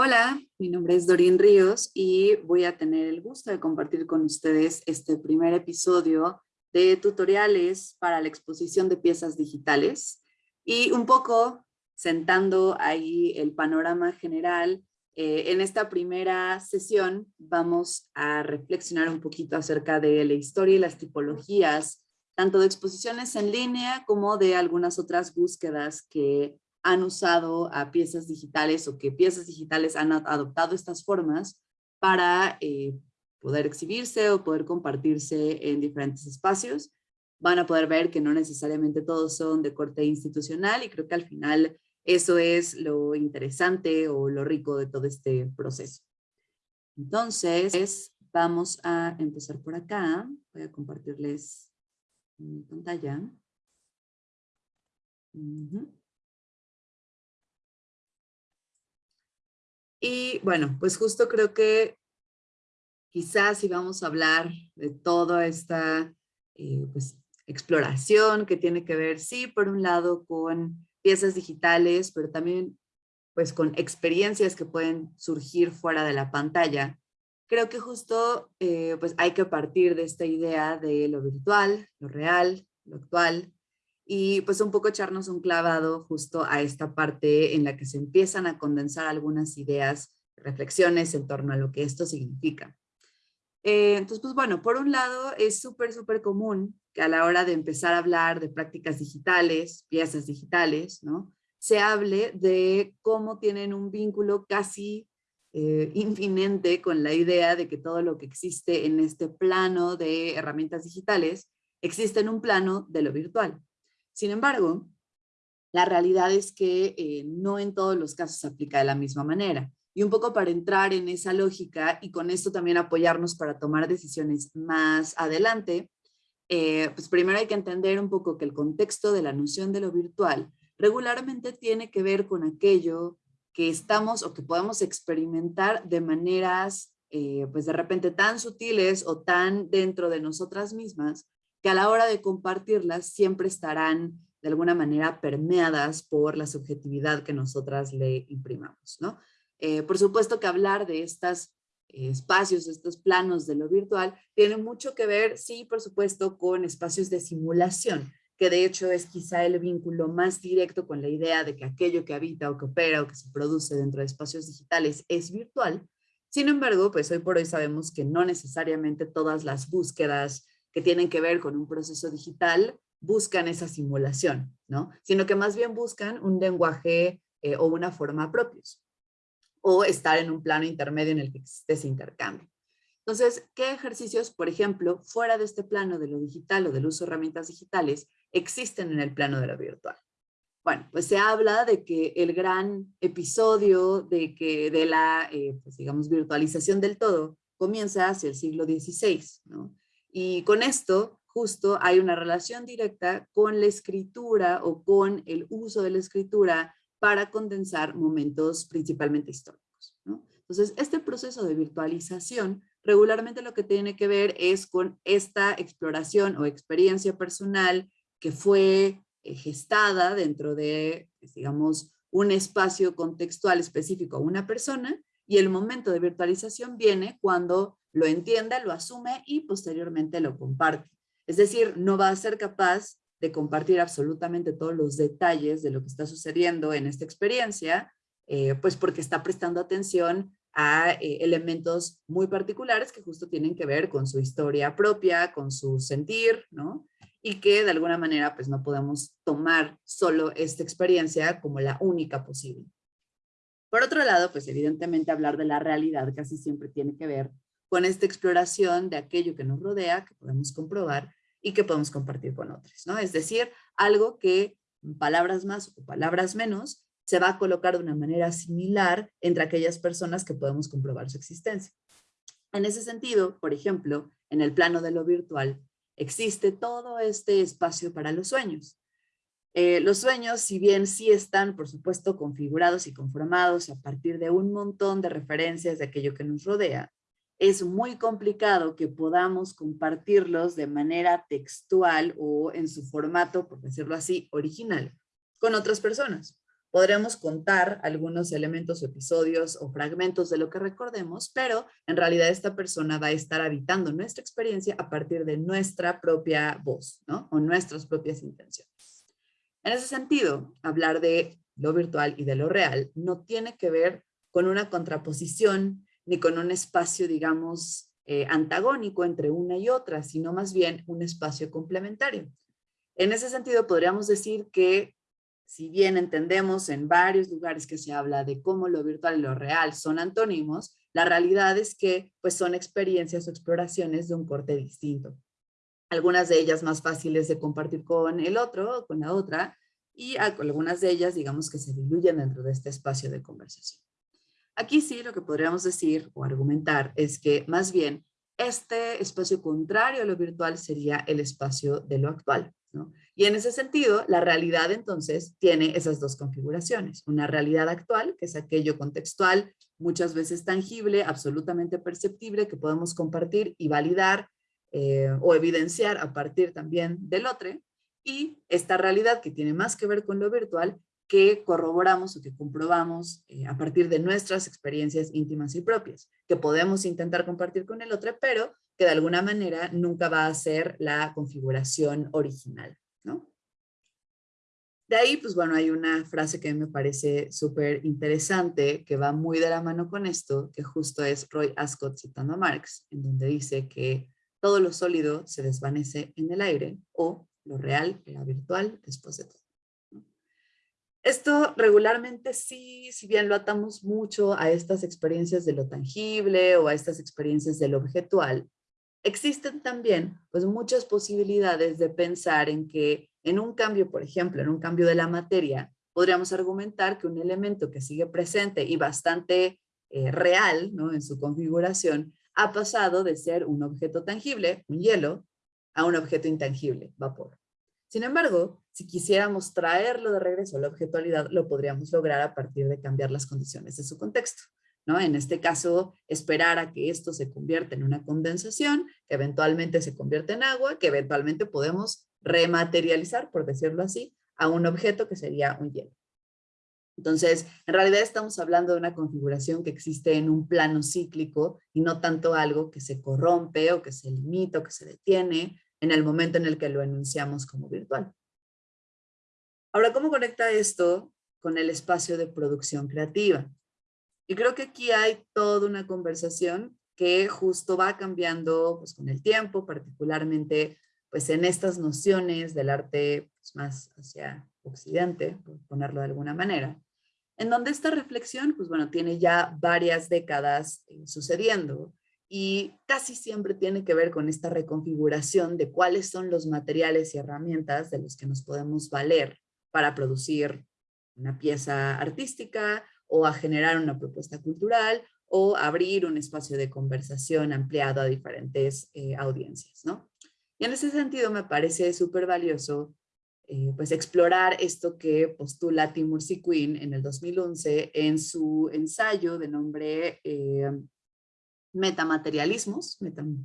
Hola, mi nombre es Dorín Ríos y voy a tener el gusto de compartir con ustedes este primer episodio de tutoriales para la exposición de piezas digitales y un poco sentando ahí el panorama general. Eh, en esta primera sesión vamos a reflexionar un poquito acerca de la historia y las tipologías, tanto de exposiciones en línea como de algunas otras búsquedas que han usado a piezas digitales o que piezas digitales han adoptado estas formas para eh, poder exhibirse o poder compartirse en diferentes espacios. Van a poder ver que no necesariamente todos son de corte institucional y creo que al final eso es lo interesante o lo rico de todo este proceso. Entonces, vamos a empezar por acá. Voy a compartirles mi pantalla. Y bueno, pues justo creo que quizás si vamos a hablar de toda esta eh, pues, exploración que tiene que ver, sí, por un lado con piezas digitales, pero también pues con experiencias que pueden surgir fuera de la pantalla. Creo que justo eh, pues hay que partir de esta idea de lo virtual, lo real, lo actual, y pues un poco echarnos un clavado justo a esta parte en la que se empiezan a condensar algunas ideas, reflexiones en torno a lo que esto significa. Eh, entonces, pues bueno, por un lado es súper, súper común que a la hora de empezar a hablar de prácticas digitales, piezas digitales, ¿no? Se hable de cómo tienen un vínculo casi eh, con la idea de que todo lo que existe en este plano de herramientas digitales existe en un plano de lo virtual. Sin embargo, la realidad es que eh, no en todos los casos se aplica de la misma manera. Y un poco para entrar en esa lógica y con esto también apoyarnos para tomar decisiones más adelante, eh, pues primero hay que entender un poco que el contexto de la noción de lo virtual regularmente tiene que ver con aquello que estamos o que podemos experimentar de maneras eh, pues de repente tan sutiles o tan dentro de nosotras mismas que a la hora de compartirlas siempre estarán de alguna manera permeadas por la subjetividad que nosotras le imprimamos. ¿no? Eh, por supuesto que hablar de estos eh, espacios, estos planos de lo virtual, tiene mucho que ver, sí, por supuesto, con espacios de simulación, que de hecho es quizá el vínculo más directo con la idea de que aquello que habita o que opera o que se produce dentro de espacios digitales es virtual. Sin embargo, pues hoy por hoy sabemos que no necesariamente todas las búsquedas que tienen que ver con un proceso digital buscan esa simulación, ¿no? Sino que más bien buscan un lenguaje eh, o una forma propios o estar en un plano intermedio en el que existe ese intercambio. Entonces, ¿qué ejercicios, por ejemplo, fuera de este plano de lo digital o del uso de herramientas digitales, existen en el plano de lo virtual? Bueno, pues se habla de que el gran episodio de, que, de la, eh, pues digamos, virtualización del todo comienza hacia el siglo XVI, ¿no? Y con esto justo hay una relación directa con la escritura o con el uso de la escritura para condensar momentos principalmente históricos. Entonces, este proceso de virtualización regularmente lo que tiene que ver es con esta exploración o experiencia personal que fue eh, gestada dentro de, pues, digamos, un espacio contextual específico a una persona y el momento de virtualización viene cuando lo entienda, lo asume y posteriormente lo comparte. Es decir, no va a ser capaz de compartir absolutamente todos los detalles de lo que está sucediendo en esta experiencia, eh, pues porque está prestando atención a eh, elementos muy particulares que justo tienen que ver con su historia propia, con su sentir, ¿no? Y que de alguna manera pues no podemos tomar solo esta experiencia como la única posible. Por otro lado, pues evidentemente hablar de la realidad casi siempre tiene que ver con esta exploración de aquello que nos rodea, que podemos comprobar y que podemos compartir con otros, ¿no? Es decir, algo que, palabras más o palabras menos, se va a colocar de una manera similar entre aquellas personas que podemos comprobar su existencia. En ese sentido, por ejemplo, en el plano de lo virtual, existe todo este espacio para los sueños. Eh, los sueños, si bien sí están, por supuesto, configurados y conformados a partir de un montón de referencias de aquello que nos rodea, es muy complicado que podamos compartirlos de manera textual o en su formato, por decirlo así, original, con otras personas. podremos contar algunos elementos episodios o fragmentos de lo que recordemos, pero en realidad esta persona va a estar habitando nuestra experiencia a partir de nuestra propia voz. O nuestras propias intenciones. En ese sentido, hablar de lo virtual y de lo real no tiene que ver con una contraposición ni con un espacio, digamos, eh, antagónico entre una y otra, sino más bien un espacio complementario. En ese sentido, podríamos decir que si bien entendemos en varios lugares que se habla de cómo lo virtual y lo real son antónimos, la realidad es que pues, son experiencias o exploraciones de un corte distinto. Algunas de ellas más fáciles de compartir con el otro o con la otra, y algunas de ellas, digamos, que se diluyen dentro de este espacio de conversación. Aquí sí lo que podríamos decir o argumentar es que más bien este espacio contrario a lo virtual sería el espacio de lo actual. Y en ese sentido, la realidad entonces tiene esas dos configuraciones. Una realidad actual, que es aquello contextual, muchas veces tangible, absolutamente perceptible, que podemos compartir y validar eh, o evidenciar a partir también del otro. Y esta realidad que tiene más que ver con lo virtual, que corroboramos o que comprobamos eh, a partir de nuestras experiencias íntimas y propias, que podemos intentar compartir con el otro, pero que de alguna manera nunca va a ser la configuración original, ¿no? De ahí, pues bueno, hay una frase que me parece súper interesante, que va muy de la mano con esto, que justo es Roy Ascott citando a Marx, en donde dice que todo lo sólido se desvanece en el aire, o lo real era virtual después de todo. Esto regularmente sí, si bien lo atamos mucho a estas experiencias de lo tangible o a estas experiencias de lo objetual, existen también pues muchas posibilidades de pensar en que en un cambio, por ejemplo, en un cambio de la materia, podríamos argumentar que un elemento que sigue presente y bastante eh, real en su configuración ha pasado de ser un objeto tangible, un hielo, a un objeto intangible, vapor. Sin embargo, si quisiéramos traerlo de regreso a la objetualidad, lo podríamos lograr a partir de cambiar las condiciones de su contexto. En este caso, esperar a que esto se convierta en una condensación, que eventualmente se convierte en agua, que eventualmente podemos rematerializar, por decirlo así, a un objeto que sería un hielo. Entonces, en realidad estamos hablando de una configuración que existe en un plano cíclico y no tanto algo que se corrompe o que se limita o que se detiene en el momento en el que lo enunciamos como virtual. Ahora, ¿cómo conecta esto con el espacio de producción creativa? Y creo que aquí hay toda una conversación que justo va cambiando pues, con el tiempo, particularmente pues, en estas nociones del arte pues, más hacia occidente, por ponerlo de alguna manera, en donde esta reflexión, pues bueno, tiene ya varias décadas eh, sucediendo y casi siempre tiene que ver con esta reconfiguración de cuáles son los materiales y herramientas de los que nos podemos valer para producir una pieza artística o a generar una propuesta cultural o abrir un espacio de conversación ampliado a diferentes eh, audiencias, ¿no? Y en ese sentido me parece súper valioso eh, pues explorar esto que postula Timur Quinn en el 2011 en su ensayo de nombre eh, Metamaterialismos,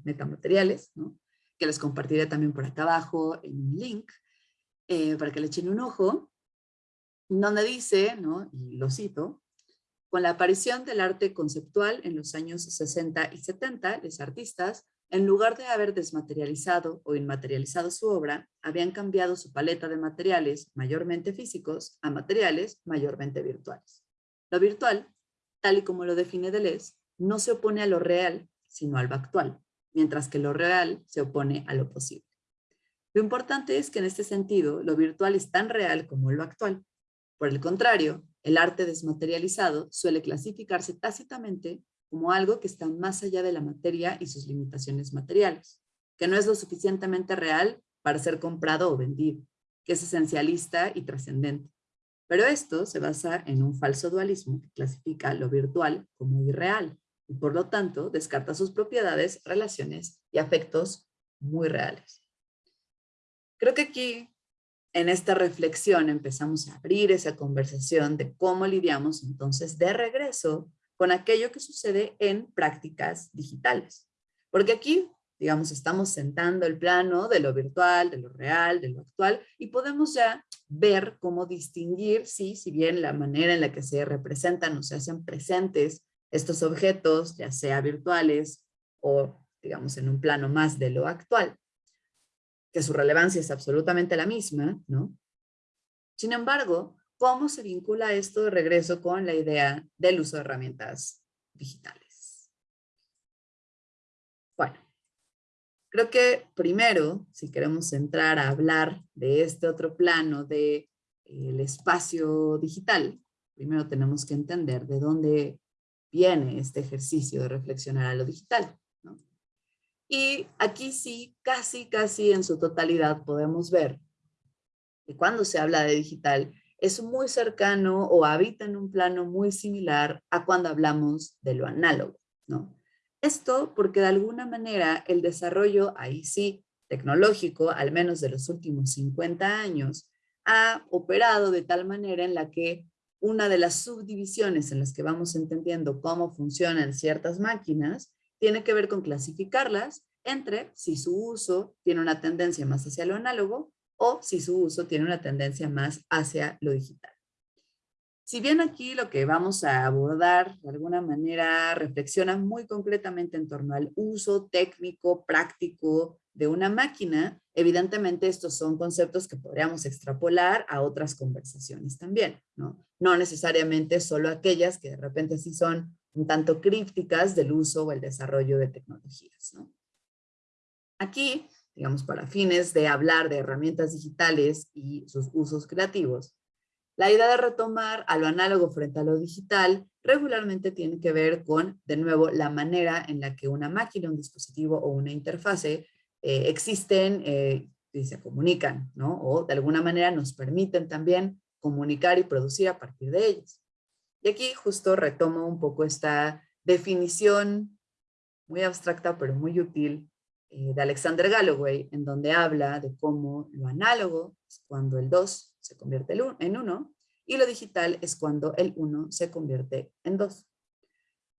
Metamateriales, ¿no? que les compartiré también por acá abajo en un link para que le echen un ojo, donde dice, ¿no? y lo cito, con la aparición del arte conceptual en los años 60 y 70, los artistas, en lugar de haber desmaterializado o inmaterializado su obra, habían cambiado su paleta de materiales, mayormente físicos, a materiales mayormente virtuales. Lo virtual, tal y como lo define Deleuze, no se opone a lo real, sino al actual, mientras que lo real se opone a lo posible. Lo importante es que en este sentido, lo virtual es tan real como lo actual. Por el contrario, el arte desmaterializado suele clasificarse tácitamente como algo que está más allá de la materia y sus limitaciones materiales, que no es lo suficientemente real para ser comprado o vendido, que es esencialista y trascendente. Pero esto se basa en un falso dualismo que clasifica lo virtual como irreal y por lo tanto descarta sus propiedades, relaciones y afectos muy reales. Creo que aquí en esta reflexión empezamos a abrir esa conversación de cómo lidiamos entonces de regreso con aquello que sucede en prácticas digitales. Porque aquí, digamos, estamos sentando el plano de lo virtual, de lo real, de lo actual, y podemos ya ver cómo distinguir, sí, si bien la manera en la que se representan o se hacen presentes estos objetos, ya sea virtuales o digamos en un plano más de lo actual, que su relevancia es absolutamente la misma, ¿no? Sin embargo, ¿cómo se vincula esto de regreso con la idea del uso de herramientas digitales? Bueno, Creo que primero, si queremos entrar a hablar de este otro plano del de, espacio digital, primero tenemos que entender de dónde viene este ejercicio de reflexionar a lo digital. Y aquí sí, casi, casi en su totalidad podemos ver que cuando se habla de digital es muy cercano o habita en un plano muy similar a cuando hablamos de lo análogo. ¿no? Esto porque de alguna manera el desarrollo, ahí sí, tecnológico, al menos de los últimos 50 años, ha operado de tal manera en la que una de las subdivisiones en las que vamos entendiendo cómo funcionan ciertas máquinas tiene que ver con clasificarlas entre si su uso tiene una tendencia más hacia lo análogo o si su uso tiene una tendencia más hacia lo digital. Si bien aquí lo que vamos a abordar de alguna manera reflexiona muy concretamente en torno al uso técnico, práctico de una máquina, evidentemente estos son conceptos que podríamos extrapolar a otras conversaciones también, ¿no? No necesariamente solo aquellas que de repente sí son un tanto crípticas del uso o el desarrollo de tecnologías, ¿no? Aquí, digamos, para fines de hablar de herramientas digitales y sus usos creativos, la idea de retomar a lo análogo frente a lo digital regularmente tiene que ver con, de nuevo, la manera en la que una máquina, un dispositivo o una interfase eh, existen eh, y se comunican. O de alguna manera nos permiten también comunicar y producir a partir de ellos. Y aquí justo retomo un poco esta definición muy abstracta pero muy útil eh, de Alexander Galloway, en donde habla de cómo lo análogo es cuando el 2 se convierte en 1 y lo digital es cuando el 1 se convierte en 2.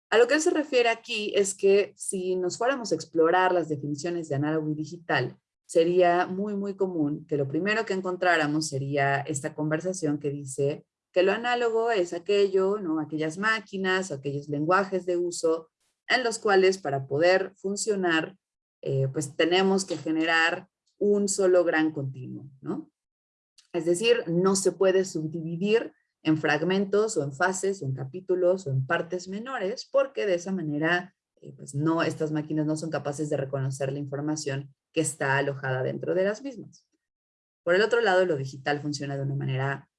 A lo que él se refiere aquí es que si nos fuéramos a explorar las definiciones de análogo y digital, sería muy, muy común que lo primero que encontráramos sería esta conversación que dice que lo análogo es aquello, ¿no? aquellas máquinas, aquellos lenguajes de uso en los cuales para poder funcionar, eh, pues tenemos que generar un solo gran continuo, ¿no? Es decir, no se puede subdividir en fragmentos o en fases o en capítulos o en partes menores porque de esa manera eh, pues no, estas máquinas no son capaces de reconocer la información que está alojada dentro de las mismas. Por el otro lado, lo digital funciona de una manera,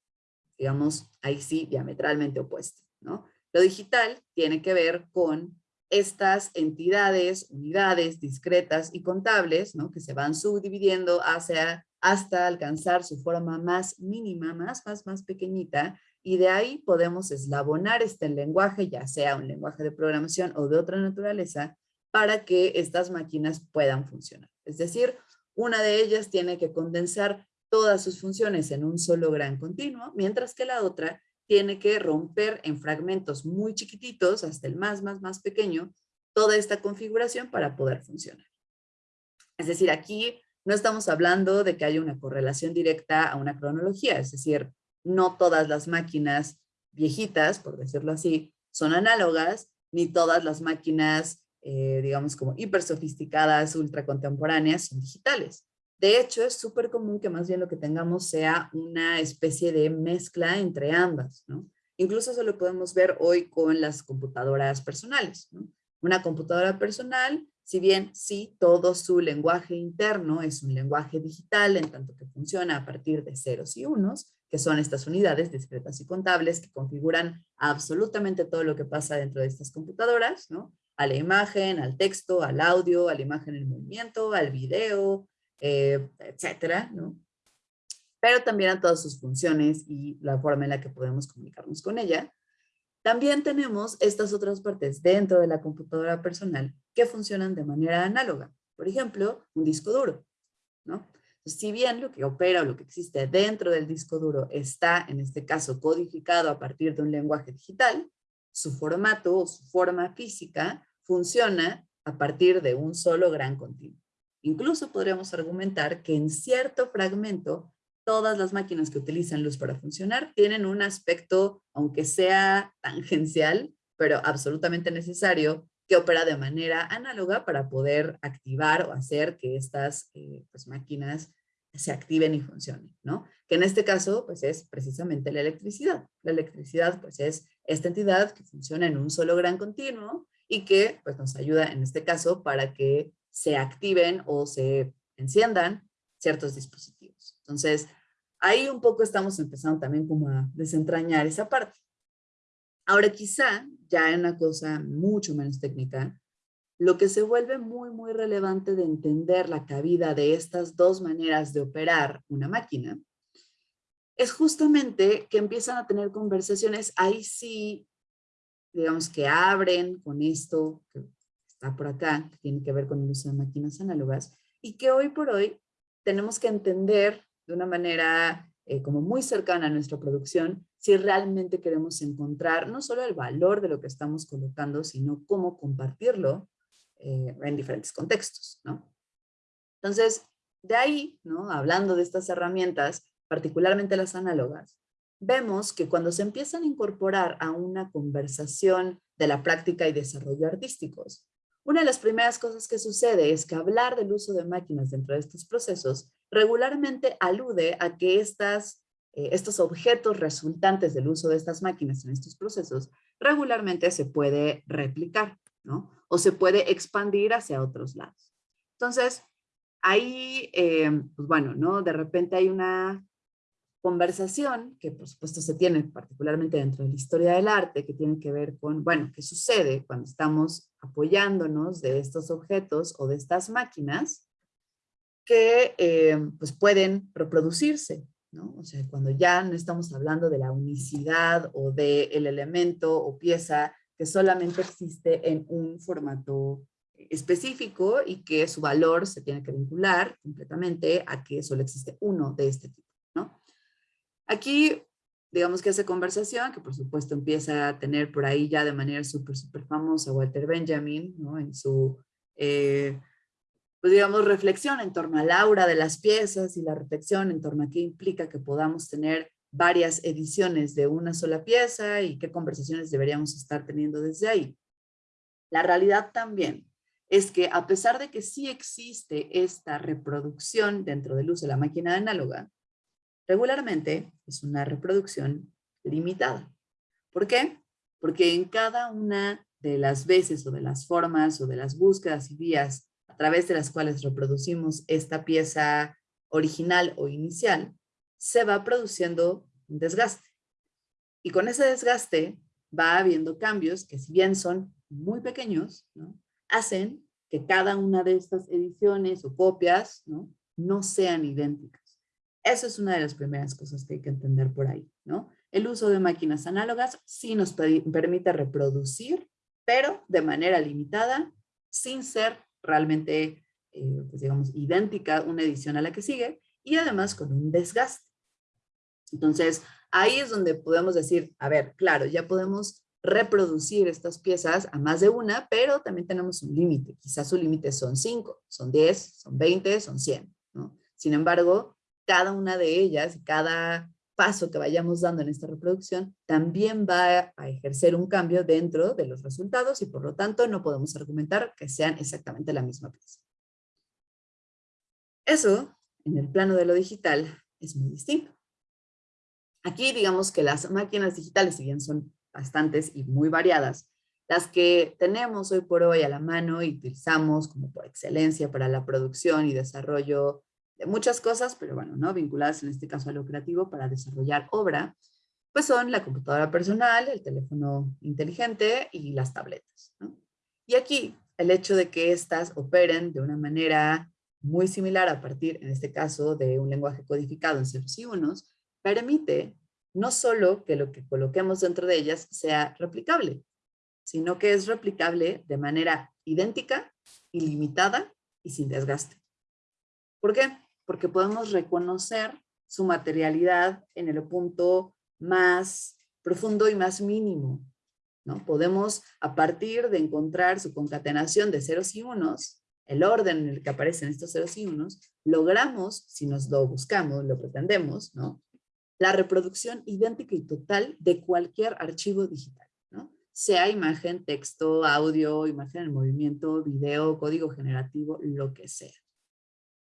digamos, ahí sí, diametralmente opuesta. ¿no? Lo digital tiene que ver con estas entidades, unidades discretas y contables, ¿no? que se van subdividiendo hacia hasta alcanzar su forma más mínima, más, más, más pequeñita, y de ahí podemos eslabonar este lenguaje, ya sea un lenguaje de programación o de otra naturaleza, para que estas máquinas puedan funcionar. Es decir, una de ellas tiene que condensar todas sus funciones en un solo gran continuo, mientras que la otra tiene que romper en fragmentos muy chiquititos, hasta el más, más, más pequeño, toda esta configuración para poder funcionar. Es decir, aquí no estamos hablando de que haya una correlación directa a una cronología, es decir, no todas las máquinas viejitas, por decirlo así, son análogas, ni todas las máquinas, eh, digamos, como hiper sofisticadas, ultra contemporáneas, son digitales. De hecho, es súper común que más bien lo que tengamos sea una especie de mezcla entre ambas, ¿no? Incluso eso lo podemos ver hoy con las computadoras personales. Una computadora personal si bien sí, todo su lenguaje interno es un lenguaje digital, en tanto que funciona a partir de ceros y unos, que son estas unidades discretas y contables que configuran absolutamente todo lo que pasa dentro de estas computadoras, ¿no? A la imagen, al texto, al audio, a la imagen en movimiento, al video, eh, etcétera. Pero también a todas sus funciones y la forma en la que podemos comunicarnos con ella. También tenemos estas otras partes dentro de la computadora personal que funcionan de manera análoga. Por ejemplo, un disco duro. ¿no? si bien lo que opera o lo que existe dentro del disco duro está, en este caso, codificado a partir de un lenguaje digital, su formato o su forma física funciona a partir de un solo gran continuo. Incluso podríamos argumentar que en cierto fragmento todas las máquinas que utilizan luz para funcionar tienen un aspecto, aunque sea tangencial, pero absolutamente necesario, que opera de manera análoga para poder activar o hacer que estas eh, pues, máquinas se activen y funcionen, ¿no? Que en este caso, pues es precisamente la electricidad. La electricidad, pues es esta entidad que funciona en un solo gran continuo y que, pues nos ayuda en este caso para que se activen o se enciendan ciertos dispositivos. Entonces, ahí un poco estamos empezando también como a desentrañar esa parte. Ahora quizá, ya en una cosa mucho menos técnica, lo que se vuelve muy, muy relevante de entender la cabida de estas dos maneras de operar una máquina es justamente que empiezan a tener conversaciones, ahí sí, digamos que abren con esto está por acá, que tiene que ver con el uso de máquinas análogas, y que hoy por hoy tenemos que entender de una manera eh, como muy cercana a nuestra producción, si realmente queremos encontrar no solo el valor de lo que estamos colocando, sino cómo compartirlo eh, en diferentes contextos, ¿no? Entonces, de ahí, ¿no? hablando de estas herramientas, particularmente las análogas, vemos que cuando se empiezan a incorporar a una conversación de la práctica y desarrollo artísticos, una de las primeras cosas que sucede es que hablar del uso de máquinas dentro de estos procesos regularmente alude a que estas, eh, estos objetos resultantes del uso de estas máquinas en estos procesos regularmente se puede replicar, ¿no? O se puede expandir hacia otros lados. Entonces, ahí, eh, pues bueno, ¿no? De repente hay una conversación que por supuesto se tiene particularmente dentro de la historia del arte, que tiene que ver con, bueno, qué sucede cuando estamos apoyándonos de estos objetos o de estas máquinas que eh, pues pueden reproducirse, ¿no? O sea, cuando ya no estamos hablando de la unicidad o del el elemento o pieza que solamente existe en un formato específico y que su valor se tiene que vincular completamente a que solo existe uno de este tipo, ¿no? Aquí, digamos que esa conversación, que por supuesto empieza a tener por ahí ya de manera súper, súper famosa Walter Benjamin, ¿no? En su, eh, pues digamos, reflexión en torno al aura de las piezas y la reflexión en torno a qué implica que podamos tener varias ediciones de una sola pieza y qué conversaciones deberíamos estar teniendo desde ahí. La realidad también es que a pesar de que sí existe esta reproducción dentro del uso de la máquina análoga, Regularmente es una reproducción limitada. ¿Por qué? Porque en cada una de las veces o de las formas o de las búsquedas y vías a través de las cuales reproducimos esta pieza original o inicial, se va produciendo un desgaste. Y con ese desgaste va habiendo cambios que si bien son muy pequeños, hacen que cada una de estas ediciones o copias ¿no? sean idénticas. Eso es una de las primeras cosas que hay que entender por ahí, ¿no? El uso de máquinas análogas sí nos permite reproducir, pero de manera limitada, sin ser realmente, eh, pues digamos, idéntica una edición a la que sigue, y además con un desgaste. Entonces, ahí es donde podemos decir, a ver, claro, ya podemos reproducir estas piezas a más de una, pero también tenemos un límite. Quizás su límite son 5, son 10, son 20, son 100. ¿no? Sin embargo, cada una de ellas, cada paso que vayamos dando en esta reproducción, también va a ejercer un cambio dentro de los resultados y por lo tanto no podemos argumentar que sean exactamente la misma pieza. Eso, en el plano de lo digital, es muy distinto. Aquí digamos que las máquinas digitales, si bien son bastantes y muy variadas, las que tenemos hoy por hoy a la mano y utilizamos como por excelencia para la producción y desarrollo de muchas cosas, pero bueno, ¿no? vinculadas en este caso a lo creativo para desarrollar obra, pues son la computadora personal, el teléfono inteligente y las tabletas. Y aquí el hecho de que éstas operen de una manera muy similar a partir, en este caso, de un lenguaje codificado en ceros y unos, permite no solo que lo que coloquemos dentro de ellas sea replicable, sino que es replicable de manera idéntica, ilimitada y sin desgaste. ¿Por qué? Porque podemos reconocer su materialidad en el punto más profundo y más mínimo. ¿no? Podemos, a partir de encontrar su concatenación de ceros y unos, el orden en el que aparecen estos ceros y unos, logramos, si nos lo buscamos, lo pretendemos, ¿no? la reproducción idéntica y total de cualquier archivo digital, ¿no? sea imagen, texto, audio, imagen en movimiento, video, código generativo, lo que sea.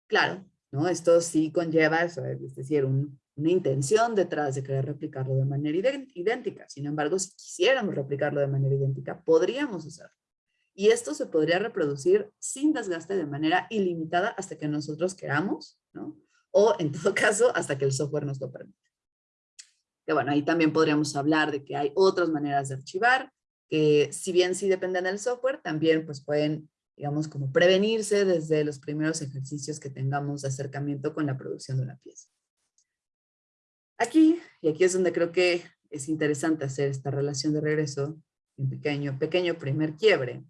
Claro, ¿no? esto sí conlleva, es decir, una intención detrás de querer replicarlo de manera idéntica. Sin embargo, si quisiéramos replicarlo de manera idéntica, podríamos hacerlo. Y esto se podría reproducir sin desgaste de manera ilimitada hasta que nosotros queramos. O en todo caso, hasta que el software nos lo permita. Que bueno, ahí también podríamos hablar de que hay otras maneras de archivar, que si bien sí dependen del software, también pues pueden, digamos, como prevenirse desde los primeros ejercicios que tengamos de acercamiento con la producción de una pieza. Aquí, y aquí es donde creo que es interesante hacer esta relación de regreso, un pequeño, pequeño primer quiebre,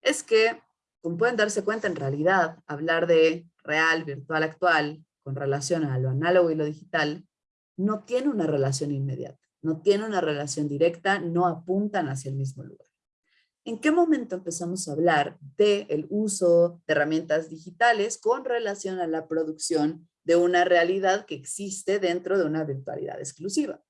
es que, como pueden darse cuenta, en realidad, hablar de real, virtual, actual, con relación a lo análogo y lo digital, no tiene una relación inmediata, no tiene una relación directa, no apuntan hacia el mismo lugar. ¿En qué momento empezamos a hablar del uso de herramientas digitales con relación a la producción de una realidad que existe dentro de una virtualidad exclusiva?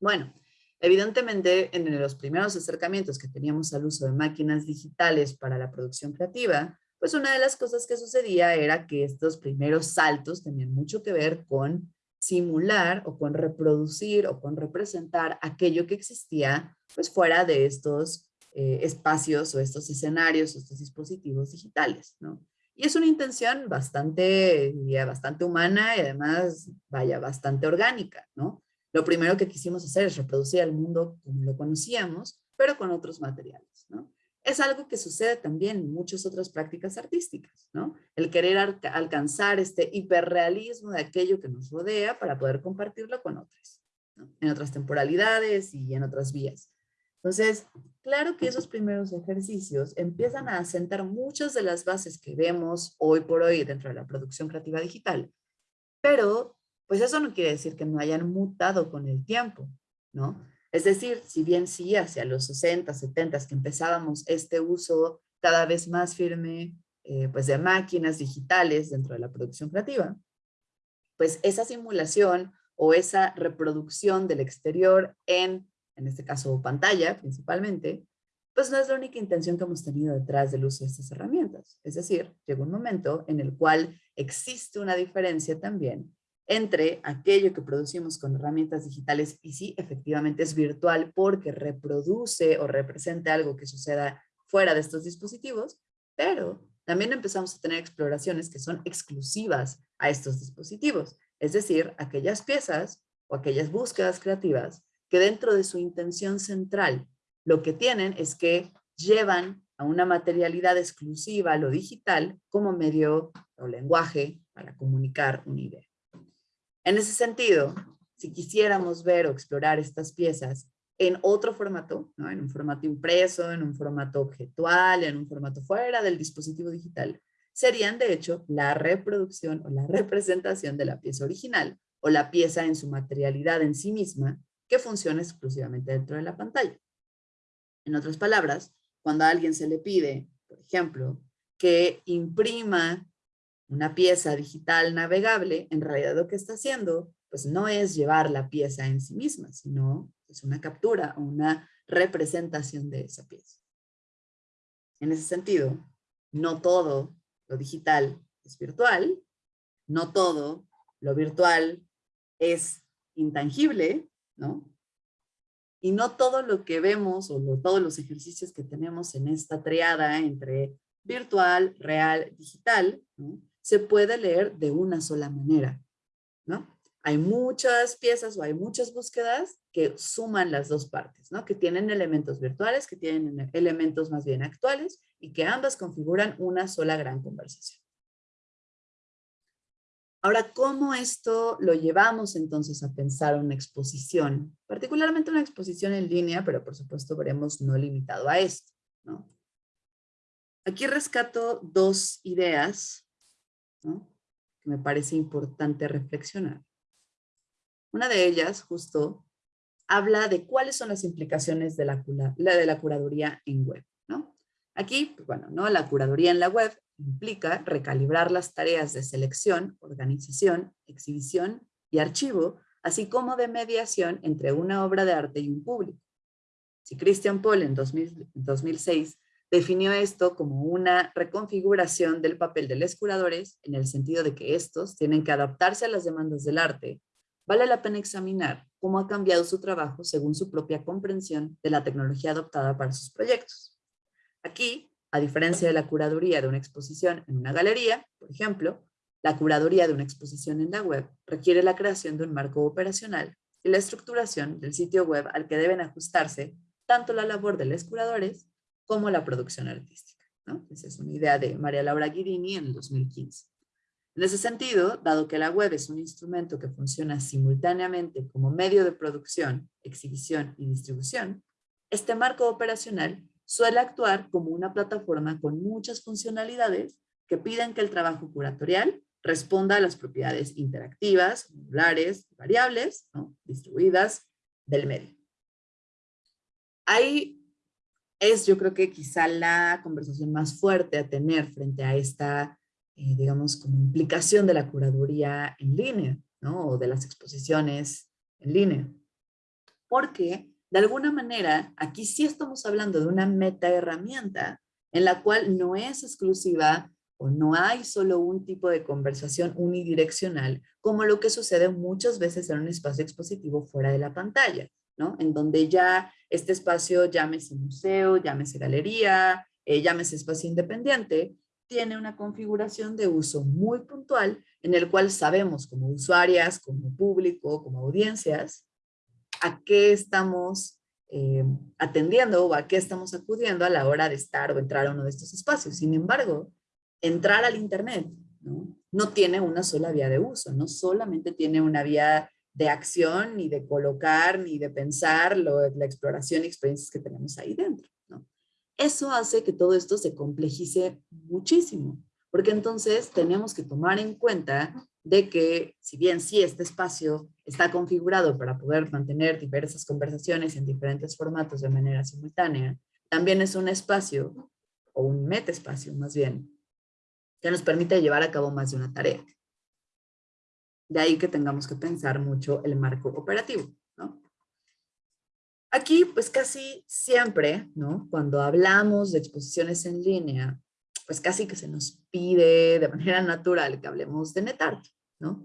Bueno, Evidentemente, en los primeros acercamientos que teníamos al uso de máquinas digitales para la producción creativa, pues una de las cosas que sucedía era que estos primeros saltos tenían mucho que ver con simular o con reproducir o con representar aquello que existía pues fuera de estos eh, espacios o estos escenarios estos dispositivos digitales, ¿no? Y es una intención bastante, diría, bastante humana y además, vaya, bastante orgánica, ¿no? Lo primero que quisimos hacer es reproducir el mundo como lo conocíamos, pero con otros materiales, ¿no? Es algo que sucede también en muchas otras prácticas artísticas, ¿no? El querer alcanzar este hiperrealismo de aquello que nos rodea para poder compartirlo con otros, en otras temporalidades y en otras vías. Entonces, claro que esos primeros ejercicios empiezan a asentar muchas de las bases que vemos hoy por hoy dentro de la producción creativa digital, pero pues eso no quiere decir que no hayan mutado con el tiempo, ¿no? Es decir, si bien sí hacia los 60, 70 que empezábamos este uso cada vez más firme eh, pues de máquinas digitales dentro de la producción creativa, pues esa simulación o esa reproducción del exterior en, en este caso pantalla principalmente, pues no es la única intención que hemos tenido detrás del uso de estas herramientas. Es decir, llega un momento en el cual existe una diferencia también entre aquello que producimos con herramientas digitales y sí, efectivamente es virtual porque reproduce o representa algo que suceda fuera de estos dispositivos, pero también empezamos a tener exploraciones que son exclusivas a estos dispositivos, es decir, aquellas piezas o aquellas búsquedas creativas que dentro de su intención central lo que tienen es que llevan a una materialidad exclusiva, lo digital, como medio o lenguaje para comunicar una idea. En ese sentido, si quisiéramos ver o explorar estas piezas en otro formato, ¿no? en un formato impreso, en un formato objetual, en un formato fuera del dispositivo digital, serían de hecho la reproducción o la representación de la pieza original o la pieza en su materialidad en sí misma que funciona exclusivamente dentro de la pantalla. En otras palabras, cuando a alguien se le pide, por ejemplo, que imprima una pieza digital navegable, en realidad lo que está haciendo, pues no es llevar la pieza en sí misma, sino es una captura o una representación de esa pieza. En ese sentido, no todo lo digital es virtual, no todo lo virtual es intangible, ¿no? Y no todo lo que vemos o todos los ejercicios que tenemos en esta triada entre virtual, real, digital, se puede leer de una sola manera, ¿no? Hay muchas piezas o hay muchas búsquedas que suman las dos partes, ¿no? Que tienen elementos virtuales, que tienen elementos más bien actuales y que ambas configuran una sola gran conversación. Ahora, ¿cómo esto lo llevamos entonces a pensar una exposición? Particularmente una exposición en línea, pero por supuesto veremos no limitado a esto, ¿no? Aquí rescato dos ideas que me parece importante reflexionar. Una de ellas, justo, habla de cuáles son las implicaciones de la, de la curaduría en web. Aquí, pues, bueno, ¿no? la curaduría en la web implica recalibrar las tareas de selección, organización, exhibición y archivo, así como de mediación entre una obra de arte y un público. Si Christian Paul en 2006 definió esto como una reconfiguración del papel de los curadores en el sentido de que estos tienen que adaptarse a las demandas del arte, vale la pena examinar cómo ha cambiado su trabajo según su propia comprensión de la tecnología adoptada para sus proyectos. Aquí, a diferencia de la curaduría de una exposición en una galería, por ejemplo, la curaduría de una exposición en la web requiere la creación de un marco operacional y la estructuración del sitio web al que deben ajustarse tanto la labor de los curadores como la producción artística. Esa es una idea de María Laura Guirini en el 2015. En ese sentido, dado que la web es un instrumento que funciona simultáneamente como medio de producción, exhibición y distribución, este marco operacional suele actuar como una plataforma con muchas funcionalidades que piden que el trabajo curatorial responda a las propiedades interactivas, modulares, variables, distribuidas del medio. Hay es yo creo que quizá la conversación más fuerte a tener frente a esta, eh, digamos, como implicación de la curaduría en línea, ¿no? O de las exposiciones en línea. Porque, de alguna manera, aquí sí estamos hablando de una meta herramienta en la cual no es exclusiva o no hay solo un tipo de conversación unidireccional, como lo que sucede muchas veces en un espacio expositivo fuera de la pantalla. En donde ya este espacio, llámese museo, llámese galería, eh, llámese espacio independiente, tiene una configuración de uso muy puntual en el cual sabemos como usuarias, como público, como audiencias, a qué estamos eh, atendiendo o a qué estamos acudiendo a la hora de estar o entrar a uno de estos espacios. Sin embargo, entrar al Internet ¿no? tiene una sola vía de uso, no solamente tiene una vía de acción, ni de colocar, ni de pensar lo, la exploración y experiencias que tenemos ahí dentro. Eso hace que todo esto se complejice muchísimo, porque entonces tenemos que tomar en cuenta de que si bien sí este espacio está configurado para poder mantener diversas conversaciones en diferentes formatos de manera simultánea, también es un espacio, o un metaespacio más bien, que nos permite llevar a cabo más de una tarea. De ahí que tengamos que pensar mucho el marco operativo. Aquí, pues casi siempre, ¿no? Cuando hablamos de exposiciones en línea, pues casi que se nos pide de manera natural que hablemos de NetArt, ¿no?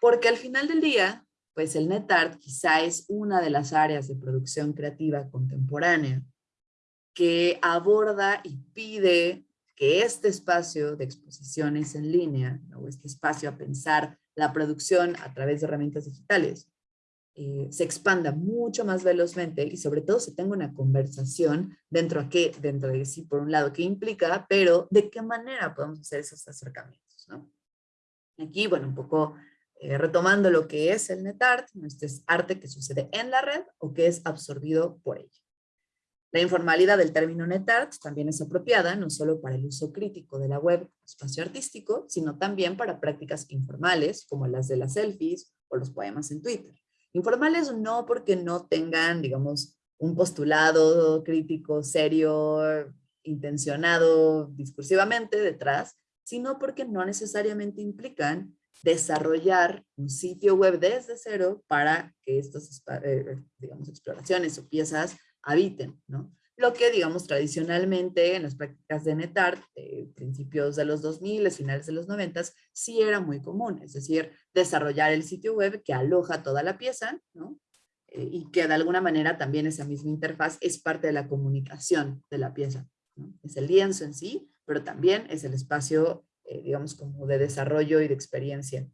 Porque al final del día, pues el NetArt quizá es una de las áreas de producción creativa contemporánea que aborda y pide que este espacio de exposiciones en línea, o este espacio a pensar la producción a través de herramientas digitales eh, se expanda mucho más velozmente y sobre todo se tenga una conversación dentro, a qué, dentro de sí, por un lado, qué implica, pero de qué manera podemos hacer esos acercamientos. ¿no? Aquí, bueno, un poco eh, retomando lo que es el NetArt, este es arte que sucede en la red o que es absorbido por ella. La informalidad del término NetArt también es apropiada no solo para el uso crítico de la web espacio artístico, sino también para prácticas informales como las de las selfies o los poemas en Twitter. Informales no porque no tengan, digamos, un postulado crítico, serio, intencionado discursivamente detrás, sino porque no necesariamente implican desarrollar un sitio web desde cero para que estas, eh, digamos, exploraciones o piezas habiten, ¿no? Lo que, digamos, tradicionalmente en las prácticas de NetArt, principios de los 2000, finales de los 90, sí era muy común, es decir, desarrollar el sitio web que aloja toda la pieza, ¿no? Eh, y que de alguna manera también esa misma interfaz es parte de la comunicación de la pieza. Es el lienzo en sí, pero también es el espacio, eh, digamos, como de desarrollo y de experiencia.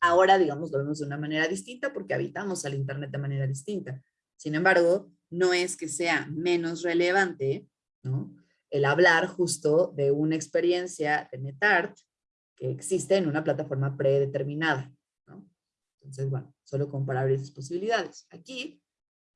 Ahora, digamos, lo vemos de una manera distinta porque habitamos al Internet de manera distinta. Sin embargo, no es que sea menos relevante ¿no? el hablar justo de una experiencia de NetArt que existe en una plataforma predeterminada. Entonces, bueno, solo comparar esas posibilidades. Aquí,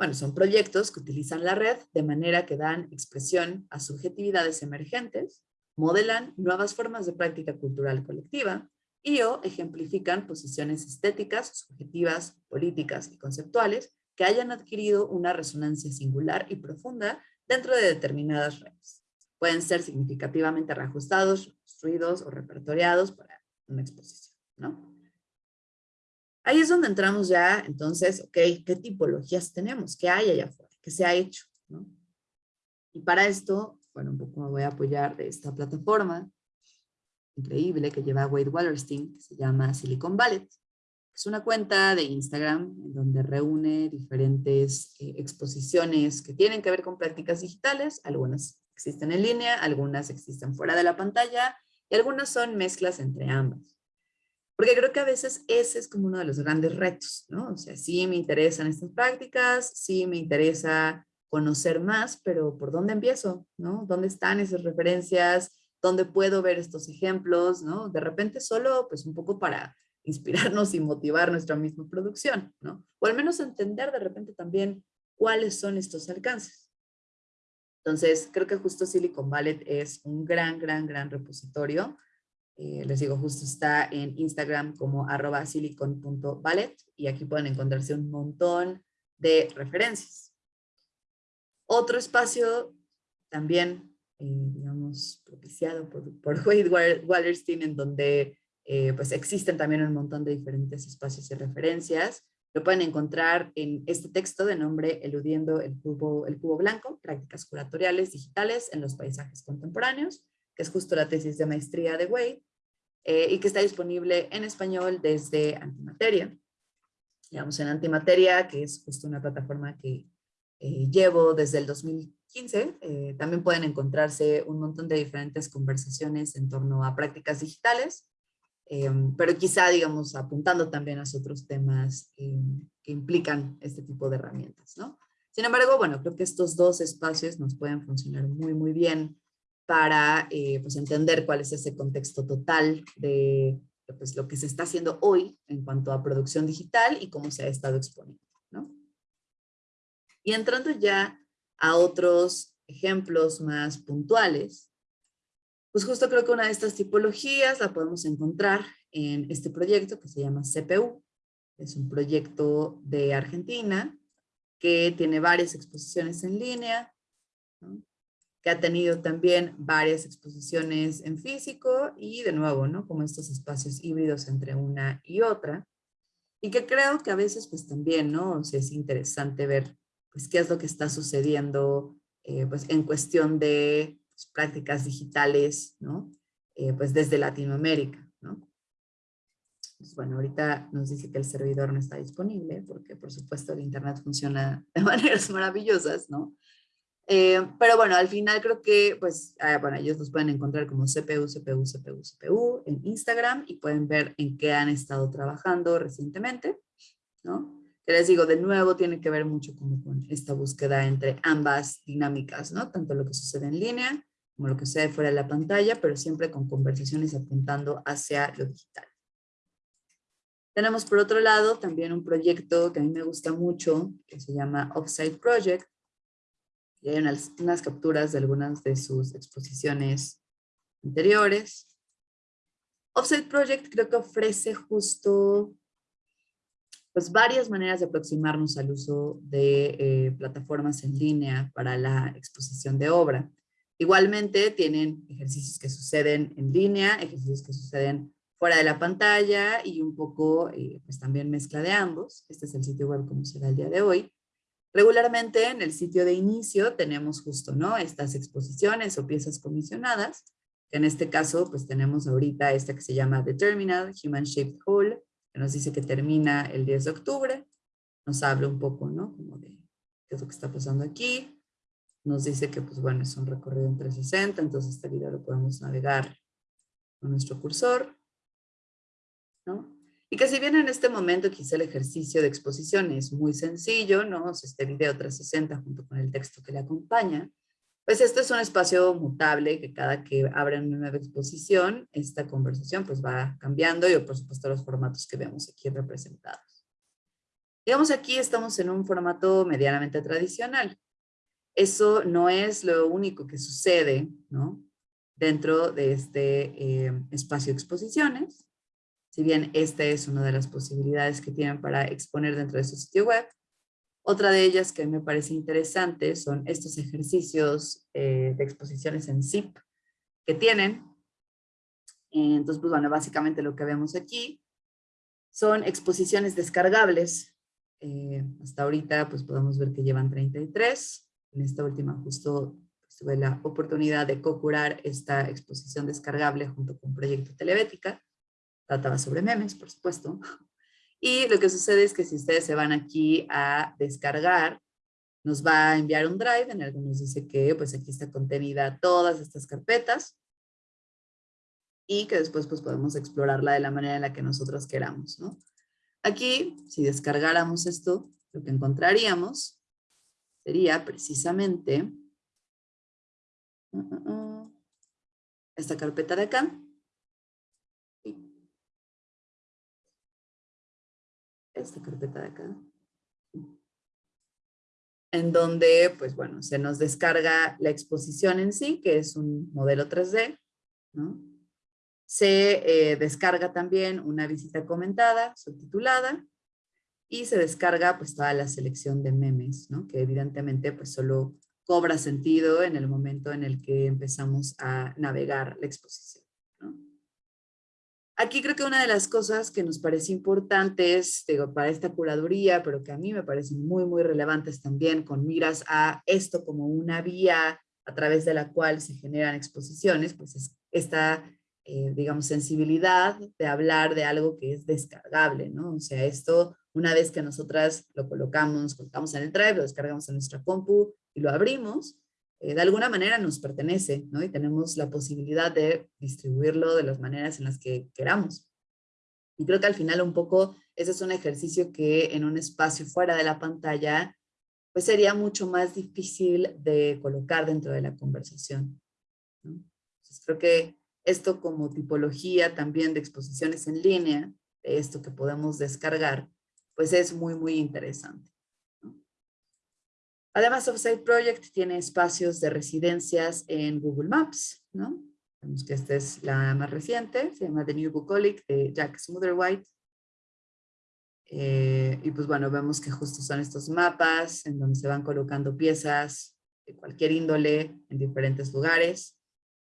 bueno, son proyectos que utilizan la red de manera que dan expresión a subjetividades emergentes, modelan nuevas formas de práctica cultural colectiva y o ejemplifican posiciones estéticas, subjetivas, políticas y conceptuales hayan adquirido una resonancia singular y profunda dentro de determinadas redes. pueden ser significativamente reajustados, construidos o repertoriados para una exposición, ¿no? Ahí es donde entramos ya, entonces, ok, ¿qué tipologías tenemos? ¿Qué hay allá afuera? ¿Qué se ha hecho? Y para esto, bueno, un poco me voy a apoyar de esta plataforma increíble que lleva Wade Wallerstein, que se llama Silicon Valley. Es una cuenta de Instagram en donde reúne diferentes eh, exposiciones que tienen que ver con prácticas digitales. Algunas existen en línea, algunas existen fuera de la pantalla y algunas son mezclas entre ambas. Porque creo que a veces ese es como uno de los grandes retos, ¿no? O sea, sí me interesan estas prácticas, sí me interesa conocer más, pero ¿por dónde empiezo? ¿no? ¿Dónde están esas referencias? ¿Dónde puedo ver estos ejemplos? ¿no? De repente solo pues un poco para inspirarnos y motivar nuestra misma producción, ¿no? O al menos entender de repente también cuáles son estos alcances. Entonces, creo que justo Silicon Valley es un gran, gran, gran repositorio. Eh, les digo, justo está en Instagram como arroba silicon.ballet y aquí pueden encontrarse un montón de referencias. Otro espacio también, eh, digamos, propiciado por, por Wade Wallerstein, en donde eh, pues existen también un montón de diferentes espacios y referencias. Lo pueden encontrar en este texto de nombre Eludiendo el cubo, el cubo blanco, prácticas curatoriales digitales en los paisajes contemporáneos, que es justo la tesis de maestría de Wade, eh, y que está disponible en español desde Antimateria. Digamos, en Antimateria, que es justo una plataforma que eh, llevo desde el 2015, también pueden encontrarse un montón de diferentes conversaciones en torno a prácticas digitales, Em, pero quizá, digamos, apuntando también a otros temas em, que implican este tipo de herramientas, ¿no? Sin embargo, bueno, creo que estos dos espacios nos pueden funcionar muy, muy bien para eh, pues entender cuál es ese contexto total de pues, lo que se está haciendo hoy en cuanto a producción digital y cómo se ha estado exponiendo, ¿no? Y entrando ya a otros ejemplos más puntuales, pues justo creo que una de estas tipologías la podemos encontrar en este proyecto que se llama CPU. Es un proyecto de Argentina que tiene varias exposiciones en línea, que ha tenido también varias exposiciones en físico y de nuevo, ¿no? Como estos espacios híbridos entre una y otra. Y que creo que a veces pues también, ¿no? O es interesante ver pues qué es lo que está sucediendo eh, pues en cuestión de pues, prácticas digitales, ¿no? Eh, pues desde Latinoamérica, ¿no? Pues bueno, ahorita nos dice que el servidor no está disponible porque por supuesto el internet funciona de maneras maravillosas, ¿no? Eh, pero bueno, al final creo que, pues, ah, bueno, ellos los pueden encontrar como CPU, CPU, CPU, CPU en Instagram y pueden ver en qué han estado trabajando recientemente, ¿no? Que les digo, de nuevo tiene que ver mucho como con esta búsqueda entre ambas dinámicas, ¿no? Tanto lo que sucede en línea como lo que sucede fuera de la pantalla, pero siempre con conversaciones apuntando hacia lo digital. Tenemos por otro lado también un proyecto que a mí me gusta mucho, que se llama Offsite Project. Y hay unas, unas capturas de algunas de sus exposiciones anteriores. Offsite Project creo que ofrece justo pues varias maneras de aproximarnos al uso de eh, plataformas en línea para la exposición de obra. Igualmente tienen ejercicios que suceden en línea, ejercicios que suceden fuera de la pantalla y un poco eh, pues también mezcla de ambos. Este es el sitio web como será el día de hoy. Regularmente en el sitio de inicio tenemos justo ¿no? estas exposiciones o piezas comisionadas, que en este caso pues tenemos ahorita esta que se llama The Terminal, Human Shaped Hole, que nos dice que termina el 10 de octubre, nos habla un poco, ¿no? Como de qué es lo que está pasando aquí. Nos dice que, pues bueno, es un recorrido en 360, entonces este video lo podemos navegar con nuestro cursor. Y que si bien en este momento quizá el ejercicio de exposición es muy sencillo, ¿no? Este video 360 junto con el texto que le acompaña, pues este es un espacio mutable que cada que abren una nueva exposición, esta conversación pues va cambiando y por supuesto los formatos que vemos aquí representados. Digamos aquí estamos en un formato medianamente tradicional. Eso no es lo único que sucede ¿no? dentro de este eh, espacio de exposiciones. Si bien esta es una de las posibilidades que tienen para exponer dentro de su sitio web, Otra de ellas que me parece interesante son estos ejercicios eh, de exposiciones en zip que tienen. Entonces, pues bueno, básicamente lo que vemos aquí son exposiciones descargables. Eh, hasta ahorita, pues podemos ver que llevan 33. En esta última justo tuve la oportunidad de co-curar esta exposición descargable junto con Proyecto Telebética. Trataba sobre memes, por supuesto. Y lo que sucede es que si ustedes se van aquí a descargar, nos va a enviar un drive en el que nos dice que pues aquí está contenida todas estas carpetas y que después pues podemos explorarla de la manera en la que nosotros queramos. Aquí, si descargáramos esto, lo que encontraríamos sería precisamente uh, uh, uh, esta carpeta de acá. Esta carpeta de acá. En donde, pues bueno, se nos descarga la exposición en sí, que es un modelo 3D, ¿no? Se eh, descarga también una visita comentada, subtitulada, y se descarga pues toda la selección de memes, ¿no? que evidentemente pues solo cobra sentido en el momento en el que empezamos a navegar la exposición. Aquí creo que una de las cosas que nos parece importantes digo, para esta curaduría, pero que a mí me parecen muy, muy relevantes también con miras a esto como una vía a través de la cual se generan exposiciones, pues es esta eh, digamos, sensibilidad de hablar de algo que es descargable, ¿no? O sea, esto, una vez que nosotras lo colocamos, colocamos en el drive, lo descargamos en nuestra compu y lo abrimos, eh, de alguna manera nos pertenece, ¿no? Y tenemos la posibilidad de distribuirlo de las maneras en las que queramos. Y creo que al final un poco ese es un ejercicio que en un espacio fuera de la pantalla, pues sería mucho más difícil de colocar dentro de la conversación. Entonces creo que esto como tipología también de exposiciones en línea, esto que podemos descargar, pues es muy, muy interesante. Además, Offsite Project tiene espacios de residencias en Google Maps, ¿no? Vemos que esta es la más reciente, se llama The New Bucolic de Jack Smotherwhite. Eh, y pues bueno, vemos que justo son estos mapas en donde se van colocando piezas de cualquier índole en diferentes lugares.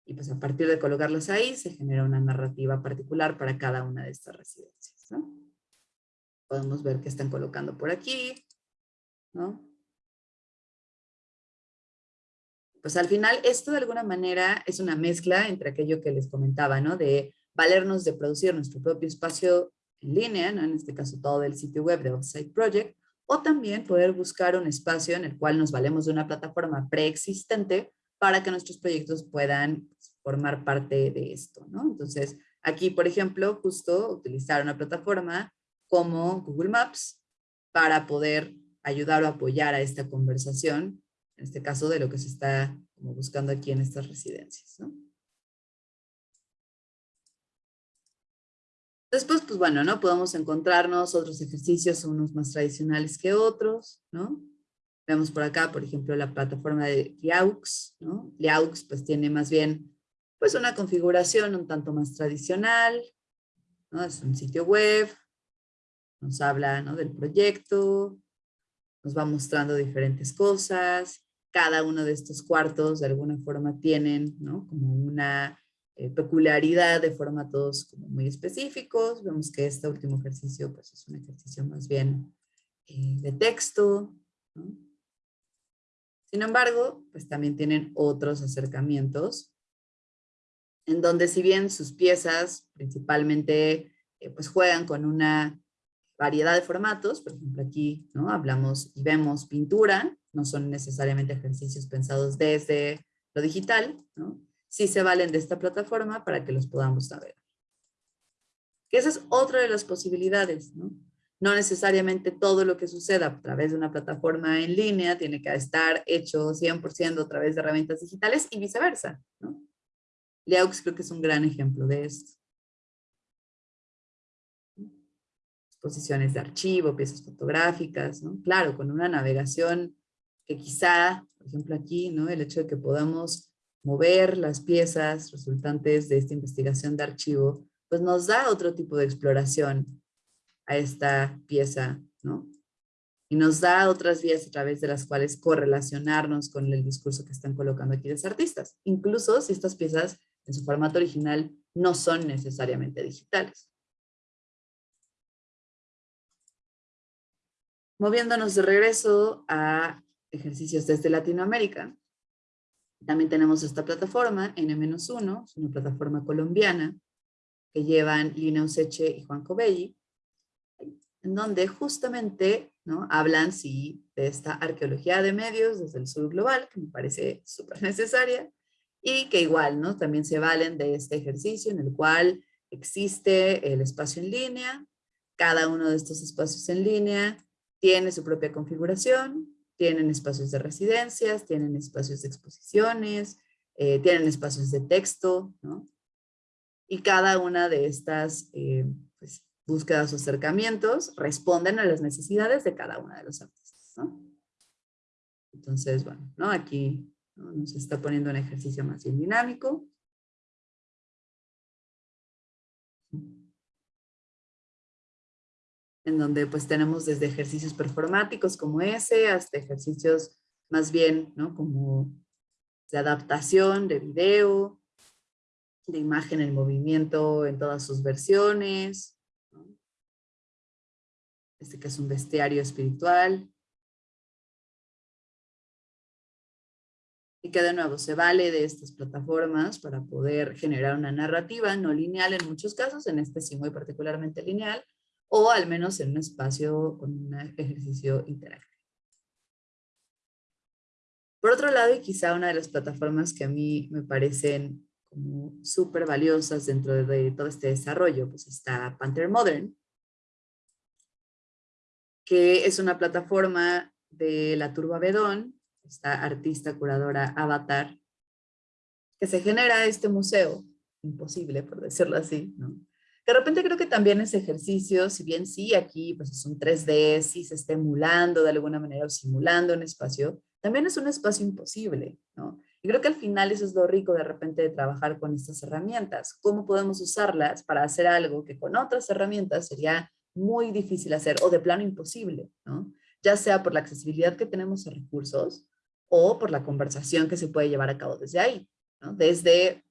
Y pues a partir de colocarlos ahí se genera una narrativa particular para cada una de estas residencias. ¿no? Podemos ver que están colocando por aquí. ¿no? Pues al final esto de alguna manera es una mezcla entre aquello que les comentaba, ¿no? De valernos de producir nuestro propio espacio en línea, ¿no? en este caso todo el sitio web de Offsite Project, o también poder buscar un espacio en el cual nos valemos de una plataforma preexistente para que nuestros proyectos puedan formar parte de esto, ¿no? Entonces, aquí, por ejemplo, justo utilizar una plataforma como Google Maps para poder ayudar o apoyar a esta conversación, en este caso de lo que se está buscando aquí en estas residencias, ¿no? Después, pues bueno, ¿no? Podemos encontrarnos otros ejercicios, unos más tradicionales que otros, ¿no? Vemos por acá, por ejemplo, la plataforma de Liaux, ¿no? Liaux pues tiene más bien pues una configuración un tanto más tradicional. Es un sitio web, nos habla ¿no? del proyecto, nos va mostrando diferentes cosas, cada uno de estos cuartos de alguna forma tienen como una eh, peculiaridad de formatos muy específicos, vemos que este último ejercicio pues es un ejercicio más bien eh, de texto. Sin embargo, pues también tienen otros acercamientos en donde si bien sus piezas principalmente eh, pues juegan con una variedad de formatos, por ejemplo aquí ¿no? hablamos y vemos pintura, no son necesariamente ejercicios pensados desde lo digital, ¿no? sí se valen de esta plataforma para que los podamos navegar. Que esa es otra de las posibilidades, ¿no? No necesariamente todo lo que suceda a través de una plataforma en línea tiene que estar hecho 100% a través de herramientas digitales y viceversa. ¿no? Liaux creo que es un gran ejemplo de esto. Exposiciones de archivo, piezas fotográficas, ¿no? Claro, con una navegación que quizá, por ejemplo aquí, ¿no? El hecho de que podamos mover las piezas resultantes de esta investigación de archivo, pues nos da otro tipo de exploración a esta pieza, ¿no? y nos da otras vías a través de las cuales correlacionarnos con el discurso que están colocando aquí los artistas, incluso si estas piezas en su formato original no son necesariamente digitales. Moviéndonos de regreso a ejercicios desde Latinoamérica, también tenemos esta plataforma, N-1, es una plataforma colombiana que llevan Lina Useche y Juan Cobelli, en donde justamente ¿no? hablan sí, de esta arqueología de medios desde el sur global, que me parece súper necesaria, y que igual ¿no? también se valen de este ejercicio en el cual existe el espacio en línea, cada uno de estos espacios en línea tiene su propia configuración, tienen espacios de residencias, tienen espacios de exposiciones, eh, tienen espacios de texto, ¿no? Y cada una de estas eh, pues, búsquedas o acercamientos responden a las necesidades de cada una de los artistas, ¿no? Entonces, bueno, ¿no? aquí nos está poniendo un ejercicio más bien dinámico. En donde pues tenemos desde ejercicios performáticos como ese, hasta ejercicios más bien, ¿no? Como de adaptación, de video, de imagen en movimiento en todas sus versiones. Este que es un bestiario espiritual. Y que de nuevo se vale de estas plataformas para poder generar una narrativa no lineal en muchos casos, en este sí muy particularmente lineal, o al menos en un espacio con un ejercicio interactivo. Por otro lado, y quizá una de las plataformas que a mí me parecen como súper valiosas dentro de todo este desarrollo, pues está Panther Modern, que es una plataforma de la Turba Bedón, esta artista curadora Avatar, que se genera este museo, imposible por decirlo así. De repente creo que también ese ejercicio, si bien sí aquí pues es un 3D, sí se está emulando de alguna manera o simulando un espacio, también es un espacio imposible, ¿no? Y creo que al final eso es lo rico de repente de trabajar con estas herramientas. ¿Cómo podemos usarlas para hacer algo que con otras herramientas sería muy difícil hacer o de plano imposible, ¿no? Ya sea por la accesibilidad que tenemos a recursos o por la conversación que se puede llevar a cabo desde ahí, ¿no? Desde